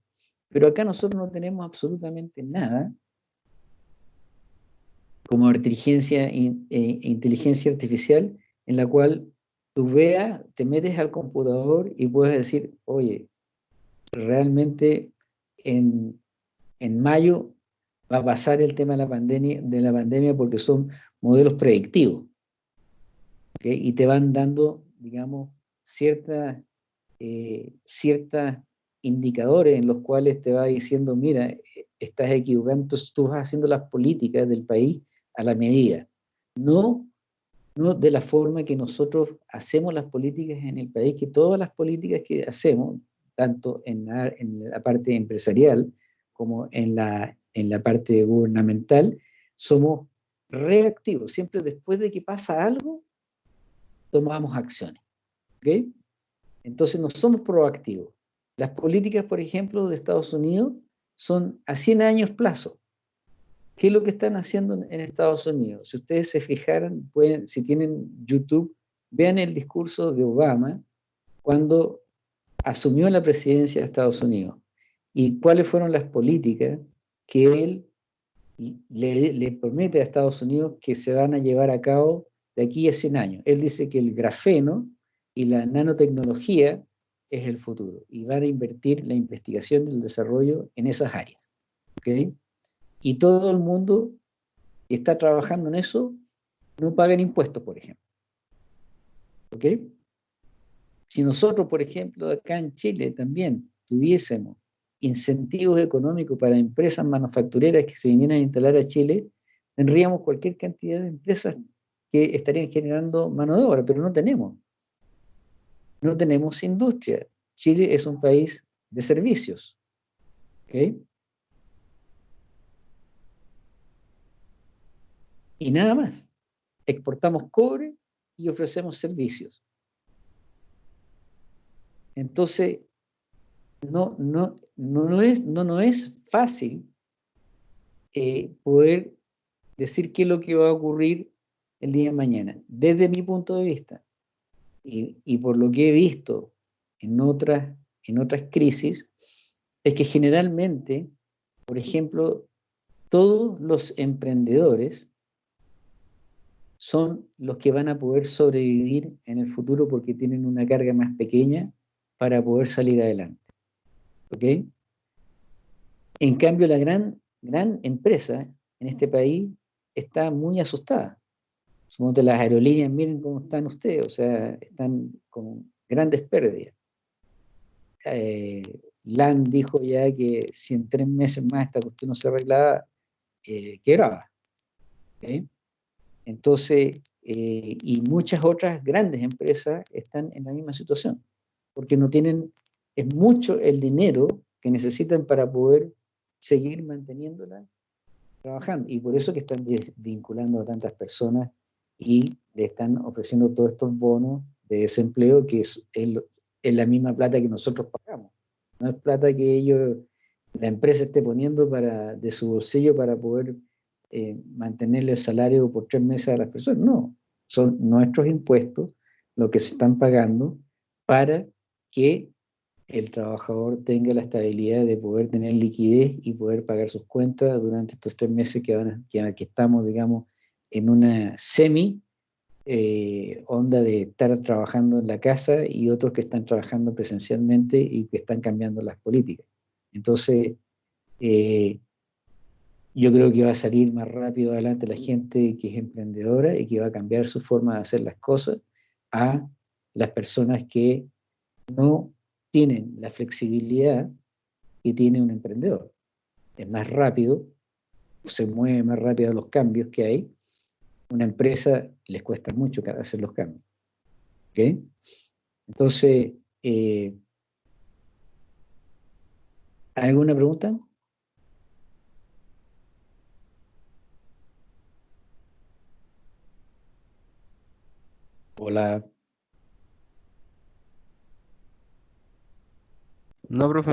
Speaker 1: Pero acá nosotros no tenemos absolutamente nada como inteligencia, eh, inteligencia artificial en la cual tú veas, te metes al computador y puedes decir, oye, realmente en, en mayo va a pasar el tema de la pandemia, de la pandemia porque son modelos predictivos. Y te van dando, digamos, ciertas eh, ciertas indicadores en los cuales te va diciendo, mira, estás equivocando, entonces tú vas haciendo las políticas del país a la medida. No, no de la forma que nosotros hacemos las políticas en el país, que todas las políticas que hacemos, tanto en la, en la parte empresarial como en la, en la parte gubernamental, somos reactivos. Siempre después de que pasa algo, tomamos acciones. ¿Ok? Entonces no somos proactivos. Las políticas, por ejemplo, de Estados Unidos son a 100 años plazo. ¿Qué es lo que están haciendo en Estados Unidos? Si ustedes se fijaran, pueden, si tienen YouTube, vean el discurso de Obama cuando asumió la presidencia de Estados Unidos y cuáles fueron las políticas que él le, le, promete a Estados Unidos que se van a llevar a cabo de aquí a 100 años. Él dice que el grafeno y la nanotecnología es el futuro y van a invertir la investigación y el desarrollo en esas áreas. ¿okay? Y todo el mundo que está trabajando en eso no pagan impuestos, por ejemplo. ¿Ok? Si nosotros, por ejemplo, acá en Chile también tuviésemos incentivos económicos para empresas manufactureras que se vinieran a instalar a Chile, tendríamos cualquier cantidad de empresas que estarían generando mano de obra, pero no tenemos. No tenemos industria. Chile es un país de servicios. Y nada más. Exportamos cobre y ofrecemos servicios. Entonces, no, no, no, es, no, no es fácil eh, poder decir qué es lo que va a ocurrir el día de mañana, desde mi punto de vista. Y, por lo que he visto en otras, en otras crisis, es que generalmente, por ejemplo, todos los emprendedores son los que van a poder sobrevivir en el futuro porque tienen una carga más pequeña para poder salir adelante. ¿Ok? En cambio, la gran, gran empresa en este país está muy asustada. Somos de las aerolíneas, miren cómo están ustedes, o sea, están con grandes pérdidas. Eh, dijo ya que si en tres meses más esta cuestión no se arreglaba, eh, quebraba. Entonces, eh, y muchas otras grandes empresas están en la misma situación, porque no tienen, es mucho el dinero que necesitan para poder seguir manteniéndola trabajando. Y por eso que están vinculando a tantas personas y le están ofreciendo todos estos bonos de desempleo, que es, es la misma plata que nosotros pagamos. No es plata que ellos, la empresa esté poniendo para, de su bolsillo para poder eh, mantenerle el salario por tres meses a las personas. No, son nuestros impuestos lo que se están pagando para que el trabajador tenga la estabilidad de poder tener liquidez y poder pagar sus cuentas durante estos tres meses que, van que estamos, digamos, en una semi eh, onda de estar trabajando en la casa y otros que están trabajando presencialmente y que están cambiando las políticas. Entonces, eh, yo creo que va a salir más rápido adelante la gente que es emprendedora y que va a cambiar su forma de hacer las cosas a las personas que no tienen la flexibilidad que tiene un emprendedor. Es más rápido, se mueve más rápido los cambios que hay. Una empresa les cuesta mucho hacer los cambios. ¿Ok? Entonces, eh, ¿alguna pregunta? Hola.
Speaker 2: No, profe.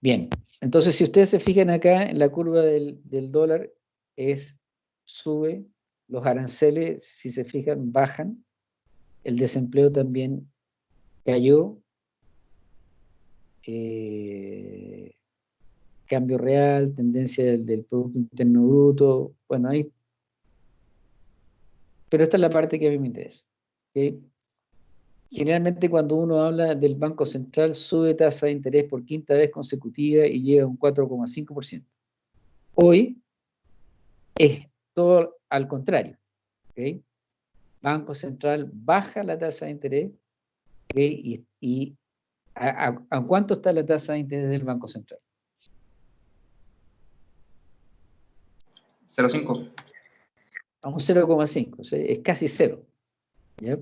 Speaker 1: Bien, entonces si ustedes se fijan acá en la curva del, del dólar, es sube, los aranceles, si se fijan, bajan, el desempleo también cayó, eh, cambio real, tendencia del, Producto Interno Bruto, bueno, ahí... Pero esta es la parte que a mí me interesa. Generalmente cuando uno habla del Banco Central, sube tasa de interés por quinta vez consecutiva y llega a un 4,5%. Hoy es todo al contrario. ¿ok? Banco Central baja la tasa de interés y, y ¿a, a- a cuánto está la tasa de interés del Banco Central?
Speaker 5: 0,5.
Speaker 1: A un 0,5, o sea, es casi cero. ¿ya?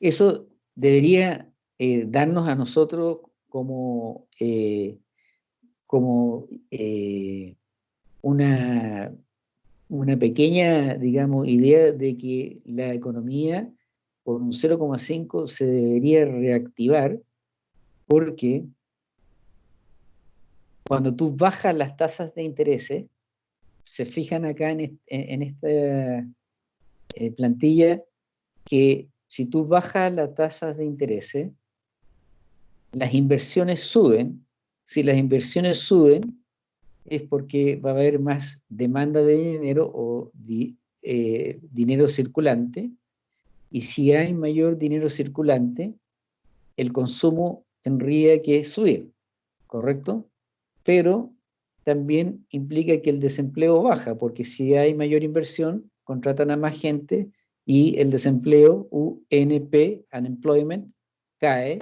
Speaker 1: Eso debería eh, darnos a nosotros como, eh, como eh, una, una pequeña, digamos, idea de que la economía por un 0,5 se debería reactivar porque cuando tú bajas las tasas de intereses, se fijan acá en, est- en- en esta eh, plantilla que si tú bajas las tasas de intereses, las inversiones suben. Si las inversiones suben, es porque va a haber más demanda de dinero o di- eh, dinero circulante. Y si hay mayor dinero circulante, el consumo tendría que subir, ¿correcto? Pero también implica que el desempleo baja, porque si hay mayor inversión, contratan a más gente y el desempleo, UNP, unemployment, cae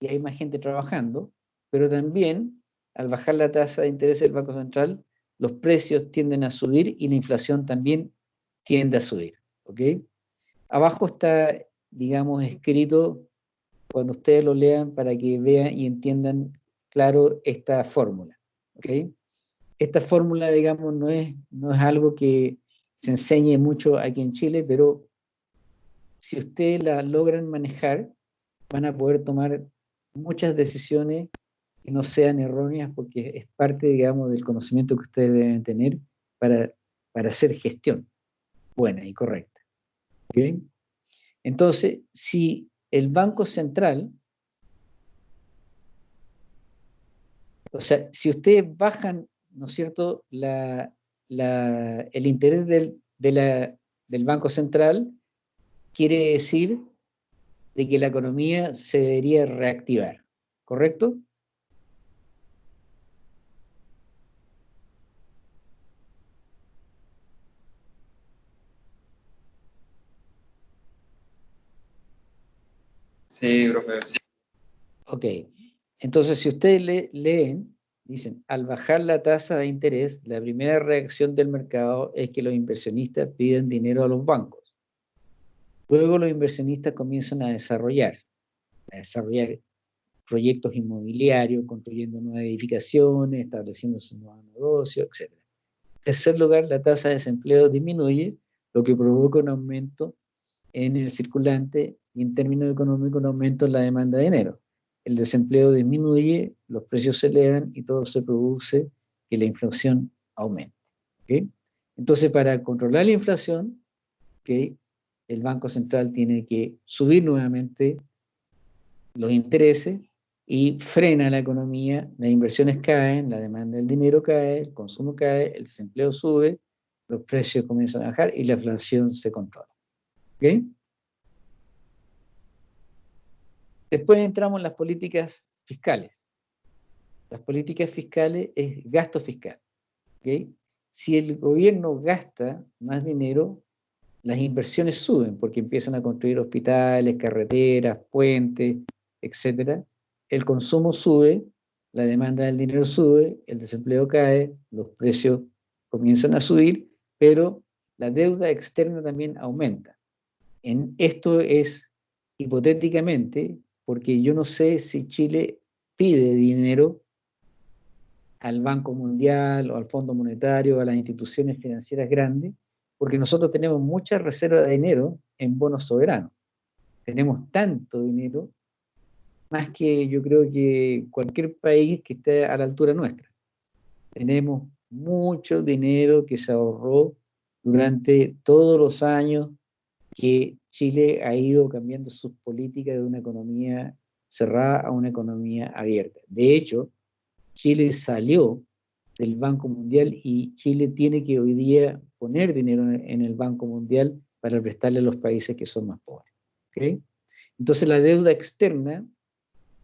Speaker 1: y hay más gente trabajando, pero también al bajar la tasa de interés del Banco Central, los precios tienden a subir y la inflación también tiende a subir. ¿ok? Abajo está, digamos, escrito, cuando ustedes lo lean, para que vean y entiendan claro esta fórmula. ¿ok? Esta fórmula, digamos, no es, no es algo que se enseñe mucho aquí en Chile, pero si ustedes la logran manejar, van a poder tomar muchas decisiones que no sean erróneas porque es parte, digamos, del conocimiento que ustedes deben tener para, para hacer gestión buena y correcta. Entonces, si el Banco Central, o sea, si ustedes bajan, ¿no es cierto?, la, la- el interés del, de la- del Banco Central, quiere decir de que la economía se debería reactivar, ¿correcto?
Speaker 5: Sí, profe. sí.
Speaker 1: Ok, entonces si ustedes le- leen, dicen, al bajar la tasa de interés, la primera reacción del mercado es que los inversionistas piden dinero a los bancos. Luego los inversionistas comienzan a desarrollar, a desarrollar proyectos inmobiliarios, construyendo nuevas edificaciones, estableciéndose nuevos negocios, etc. En tercer lugar, la tasa de desempleo disminuye, lo que provoca un aumento en el circulante y en términos económicos un aumento en la demanda de dinero. El desempleo disminuye, los precios se elevan y todo se produce que la inflación aumente. Entonces, para controlar la inflación, ¿ok? el Banco Central tiene que subir nuevamente los intereses y frena la economía, las inversiones caen, la demanda del dinero cae, el consumo cae, el desempleo sube, los precios comienzan a bajar y la inflación se controla. ¿Ok? Después entramos en las políticas fiscales. Las políticas fiscales es gasto fiscal. ¿ok? Si el gobierno gasta más dinero, las inversiones suben porque empiezan a construir hospitales, carreteras, puentes, etc. El consumo sube, la demanda del dinero sube, el desempleo cae, los precios comienzan a subir, pero la deuda externa también aumenta. En, esto es hipotéticamente porque yo no sé si Chile pide dinero al Banco Mundial o al Fondo Monetario a las instituciones financieras grandes, porque nosotros tenemos mucha reserva de dinero en bonos soberanos. Tenemos tanto dinero, más que yo creo que cualquier país que esté a la altura nuestra. Tenemos mucho dinero que se ahorró durante todos los años que Chile ha ido cambiando sus políticas de una economía cerrada a una economía abierta. De hecho, Chile salió del Banco Mundial y Chile tiene que hoy día poner dinero en el Banco Mundial para prestarle a los países que son más pobres. ¿okay? Entonces la deuda externa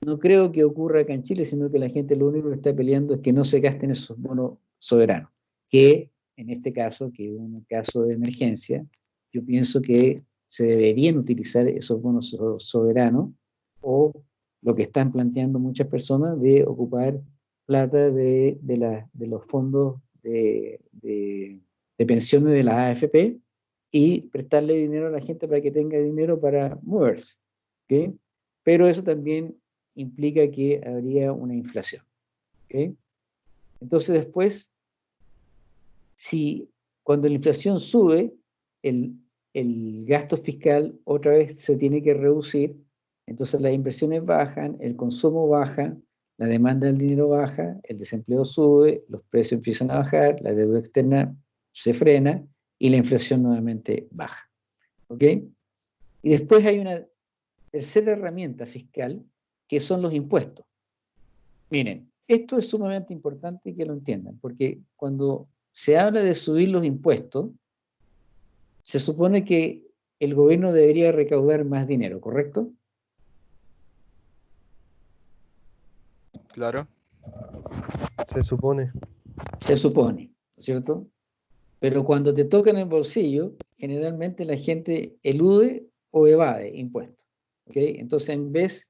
Speaker 1: no creo que ocurra acá en Chile, sino que la gente lo único que está peleando es que no se gasten esos bonos soberanos, que en este caso, que es un caso de emergencia, yo pienso que se deberían utilizar esos bonos soberanos o lo que están planteando muchas personas de ocupar plata de, de, los fondos de, de, pensiones de la AFP y prestarle dinero a la gente para que tenga dinero para moverse. ¿okay? Pero eso también implica que habría una inflación. ¿okay? Entonces después, si cuando la inflación sube, el, el gasto fiscal otra vez se tiene que reducir, entonces las inversiones bajan, el consumo baja, la demanda del dinero baja, el desempleo sube, los precios empiezan a bajar, la deuda externa se frena y la inflación nuevamente baja. ¿Ok? Y después hay una tercera herramienta fiscal que son los impuestos. Miren, esto es sumamente importante que lo entiendan, porque cuando se habla de subir los impuestos, se supone que el gobierno debería recaudar más dinero, ¿correcto?
Speaker 2: Claro.
Speaker 3: Se supone.
Speaker 1: Se supone, ¿cierto? Pero cuando te toca en el bolsillo, generalmente la gente elude o evade impuestos. ¿ok? Entonces, en vez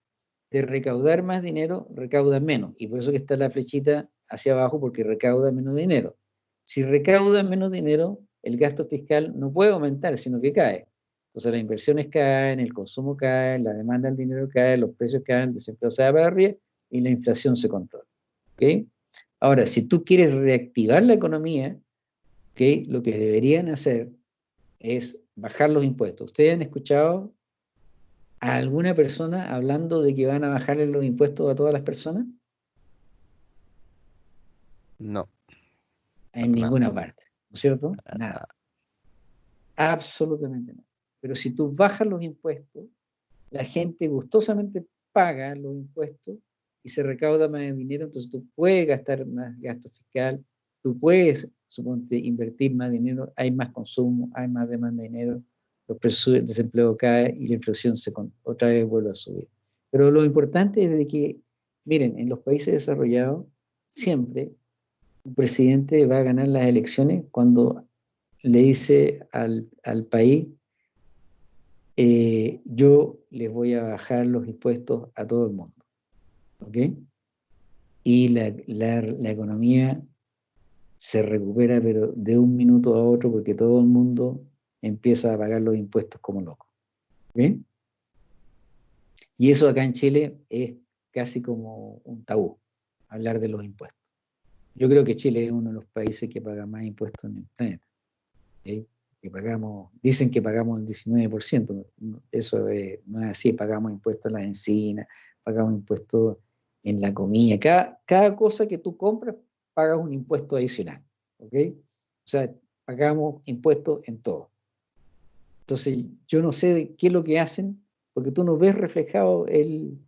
Speaker 1: de recaudar más dinero, recauda menos. Y por eso que está la flechita hacia abajo, porque recauda menos dinero. Si recauda menos dinero, el gasto fiscal no puede aumentar, sino que cae. Entonces las inversiones caen, el consumo cae, la demanda del dinero cae, los precios caen, el desempleo se va para arriba y la inflación se controla. ¿okay? Ahora, si tú quieres reactivar la economía, ¿okay? lo que deberían hacer es bajar los impuestos. ¿Ustedes han escuchado a alguna persona hablando de que van a bajarle los impuestos a todas las personas?
Speaker 2: No.
Speaker 1: En ninguna parte. ¿No es cierto? Nada. Absolutamente nada. Pero si tú bajas los impuestos, la gente gustosamente paga los impuestos y se recauda más dinero, entonces tú puedes gastar más gasto fiscal, tú puedes, suponte, invertir más dinero, hay más consumo, hay más demanda de dinero, los precios del desempleo cae y la inflación se otra vez vuelve a subir. Pero lo importante es de que, miren, en los países desarrollados, siempre un presidente va a ganar las elecciones cuando le dice al, país, eh, yo les voy a bajar los impuestos a todo el mundo. ¿Ok? Y la, la economía se recupera, pero de un minuto a otro, porque todo el mundo empieza a pagar los impuestos como loco. ¿Bien? Y eso acá en Chile es casi como un tabú, hablar de los impuestos. Yo creo que Chile es uno de los países que paga más impuestos en el planeta. Que pagamos, dicen que pagamos el 19%, eso no es así, pagamos impuestos en las encinas, pagamos impuestos en la comida, cada, cada cosa que tú compras pagas un impuesto adicional. ¿ok? O sea, pagamos impuestos en todo. Entonces, yo no sé de qué es lo que hacen, porque tú no ves reflejado el,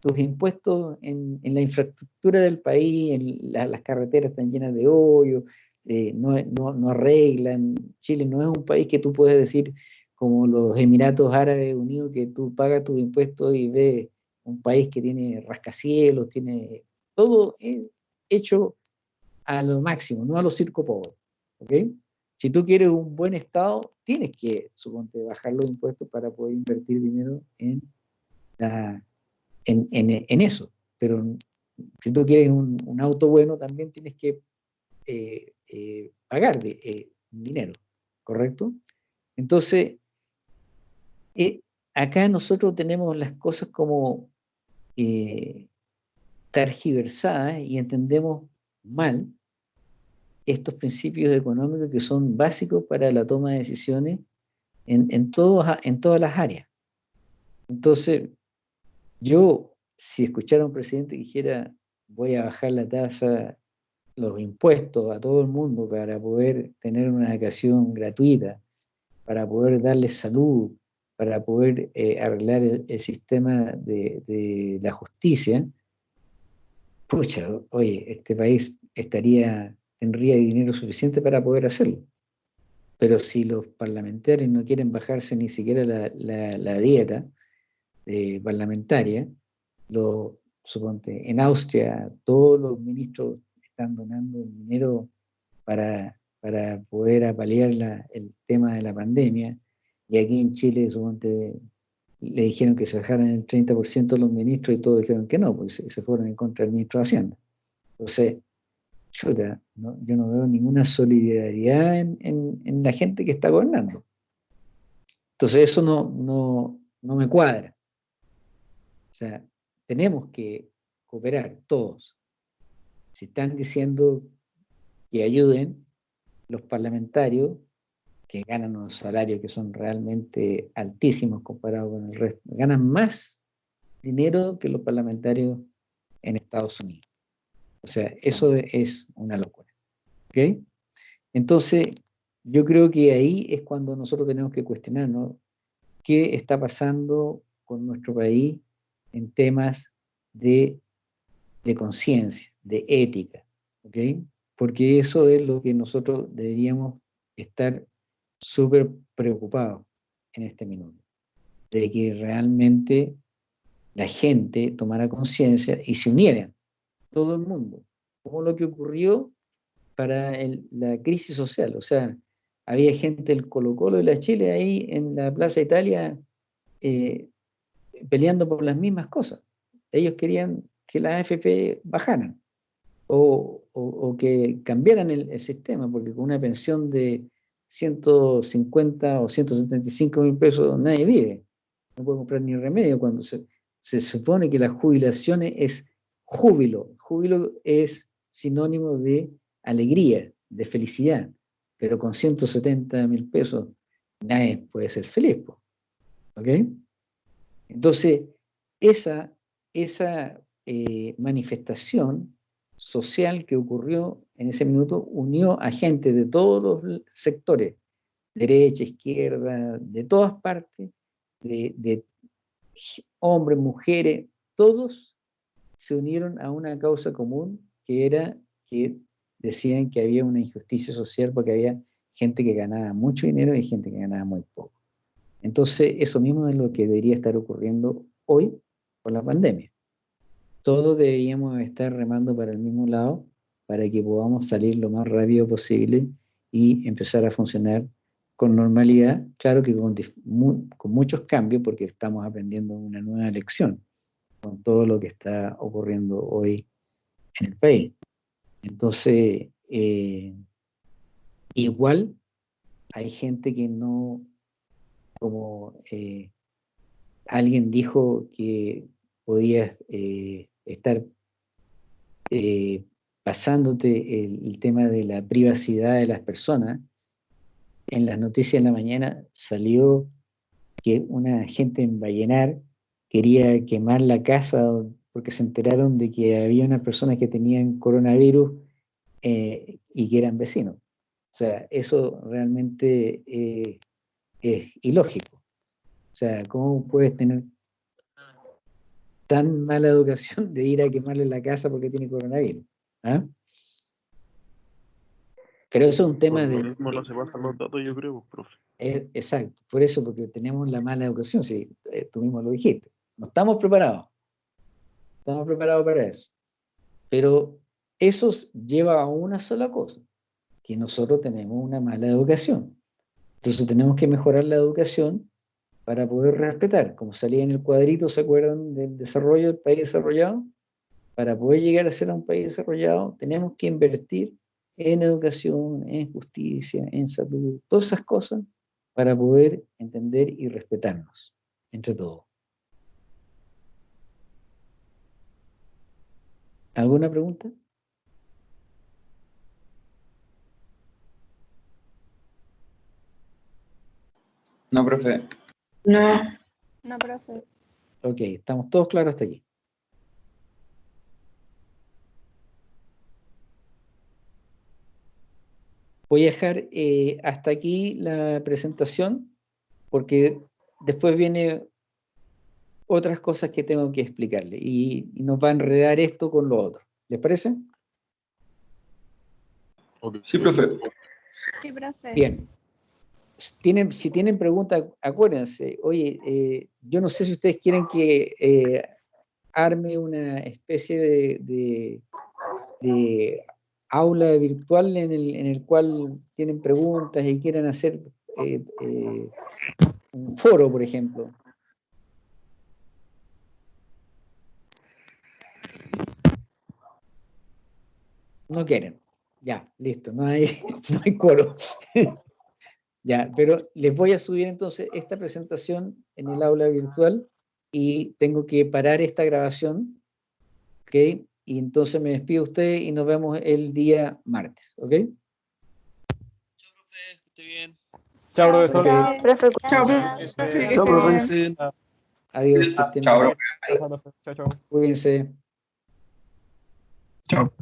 Speaker 1: tus impuestos en, la infraestructura del país, en la- las carreteras están llenas de hoyos, eh, no, arreglan. Chile no es un país que tú puedes decir como los Emiratos Árabes Unidos, que tú pagas tus impuestos y ves un país que tiene rascacielos, tiene todo eh, hecho a lo máximo, no a los circo pobres. ¿ok? Si tú quieres un buen Estado, tienes que, suponte, bajar los impuestos para poder invertir dinero en, la, en, en- en eso. Pero si tú quieres un, auto bueno, también tienes que eh, eh, pagar eh, dinero, ¿correcto? Entonces, acá nosotros tenemos las cosas como tergiversadas y entendemos mal estos principios económicos que son básicos para la toma de decisiones en, en, todos, en todas las áreas. Entonces, yo, si escuchara un presidente que dijera, voy a bajar la tasa, los impuestos a todo el mundo para poder tener una educación gratuita, para poder darles salud, para poder eh, arreglar el, sistema de, la justicia, pucha, oye, este país estaría, tendría dinero suficiente para poder hacerlo. Pero si los parlamentarios no quieren bajarse ni siquiera la dieta eh, parlamentaria, lo, suponte, en Austria todos los ministros están donando dinero para, para poder apalear la, el tema de la pandemia, y aquí en Chile, suponte, le dijeron que se bajaran el 30% de los ministros y todos dijeron que no, porque se, se fueron en contra del ministro de Hacienda. Entonces, chuta, no, yo no veo ninguna solidaridad en, en, en, la gente que está gobernando. Entonces, eso no, no, no me cuadra. O sea, tenemos que cooperar todos. Si están diciendo que ayuden los parlamentarios, que ganan unos salarios que son realmente altísimos comparados con el resto, ganan más dinero que los parlamentarios en Estados Unidos. O sea, eso es una locura. ¿Ok? Entonces, yo creo que ahí es cuando nosotros tenemos que cuestionarnos qué está pasando con nuestro país en temas de, de conciencia, de ética. ¿Ok? Porque eso es lo que nosotros deberíamos estar súper preocupados en este minuto, de que realmente la gente tomara conciencia y se uniera, todo el mundo, como lo que ocurrió para la crisis social. O sea, había gente del Colo Colo de la Chile ahí en la Plaza Italia eh, peleando por las mismas cosas. Ellos querían que las AFP bajaran o, o, o que cambiaran el, el sistema, porque con una pensión de 150 o 175 mil pesos nadie vive. No puede comprar ni remedio cuando se, se supone que las jubilaciones es júbilo. Júbilo es sinónimo de alegría, de felicidad. Pero con 170 mil pesos nadie puede ser feliz. ¿Ok? Entonces, esa, esa eh, manifestación social que ocurrió en ese minuto unió a gente de todos los sectores, derecha, izquierda, de todas partes, de, de hombres, mujeres, todos se unieron a una causa común que era que decían que había una injusticia social porque había gente que ganaba mucho dinero y gente que ganaba muy poco. Entonces, eso mismo es lo que debería estar ocurriendo hoy con la pandemia todos deberíamos estar remando para el mismo lado para que podamos salir lo más rápido posible y empezar a funcionar con normalidad, claro que con, con muchos cambios porque estamos aprendiendo una nueva lección con todo lo que está ocurriendo hoy en el país. Entonces, eh, igual hay gente que no, como eh, alguien dijo que podías eh, estar eh, pasándote el, tema de la privacidad de las personas. En las noticias de la mañana salió que una gente en Vallenar quería quemar la casa porque se enteraron de que había unas personas que tenían coronavirus y que eran vecinos. O sea, eso realmente es ilógico. O sea, ¿cómo puedes tener tan mala educación de ir a quemarle la casa porque tiene coronavirus? ¿Ah? Pero eso es un tema
Speaker 9: Por lo
Speaker 1: de...
Speaker 9: mismo no se pasan los datos, yo creo, profe.
Speaker 1: Eh, exacto, por eso, porque tenemos la mala educación, sí, eh, tú mismo lo dijiste. No estamos preparados. Estamos preparados para eso. Pero eso lleva a una sola cosa, que nosotros tenemos una mala educación. Entonces tenemos que mejorar la educación para poder respetar. Como salía en el cuadrito, ¿se acuerdan del desarrollo del país desarrollado? Para poder llegar a ser un país desarrollado, tenemos que invertir en educación, en justicia, en salud, todas esas cosas para poder entender y respetarnos entre todos. ¿Alguna pregunta?
Speaker 5: No, profe.
Speaker 6: No.
Speaker 8: No, profe.
Speaker 1: Ok, estamos todos claros hasta aquí. Voy a dejar eh, hasta aquí la presentación porque después viene otras cosas que tengo que explicarle y, y nos va a enredar esto con lo otro. ¿Les parece?
Speaker 5: Sí, profe.
Speaker 8: Sí, profe.
Speaker 1: Bien. Tienen, si tienen preguntas, acuérdense, oye, eh, yo no sé si ustedes quieren que eh, arme una especie de, de- aula virtual en el, en el cual tienen preguntas y quieran hacer eh, un foro, por ejemplo. No quieren. Ya, listo, no hay, no hay coro. Ya, pero les voy a subir entonces esta presentación en el aula virtual y tengo que parar esta grabación, ¿ok? Y entonces me despido de ustedes y nos vemos el día martes, ¿ok?
Speaker 2: Chao, profesor.
Speaker 1: Ok,
Speaker 10: Profe,
Speaker 6: Chao,
Speaker 10: gracias.
Speaker 6: profe.
Speaker 11: Chao, profe.
Speaker 1: Adiós,
Speaker 5: Chao,
Speaker 1: bien.
Speaker 5: profe.
Speaker 2: Chao, chao.
Speaker 1: Cuídense.
Speaker 11: Chao.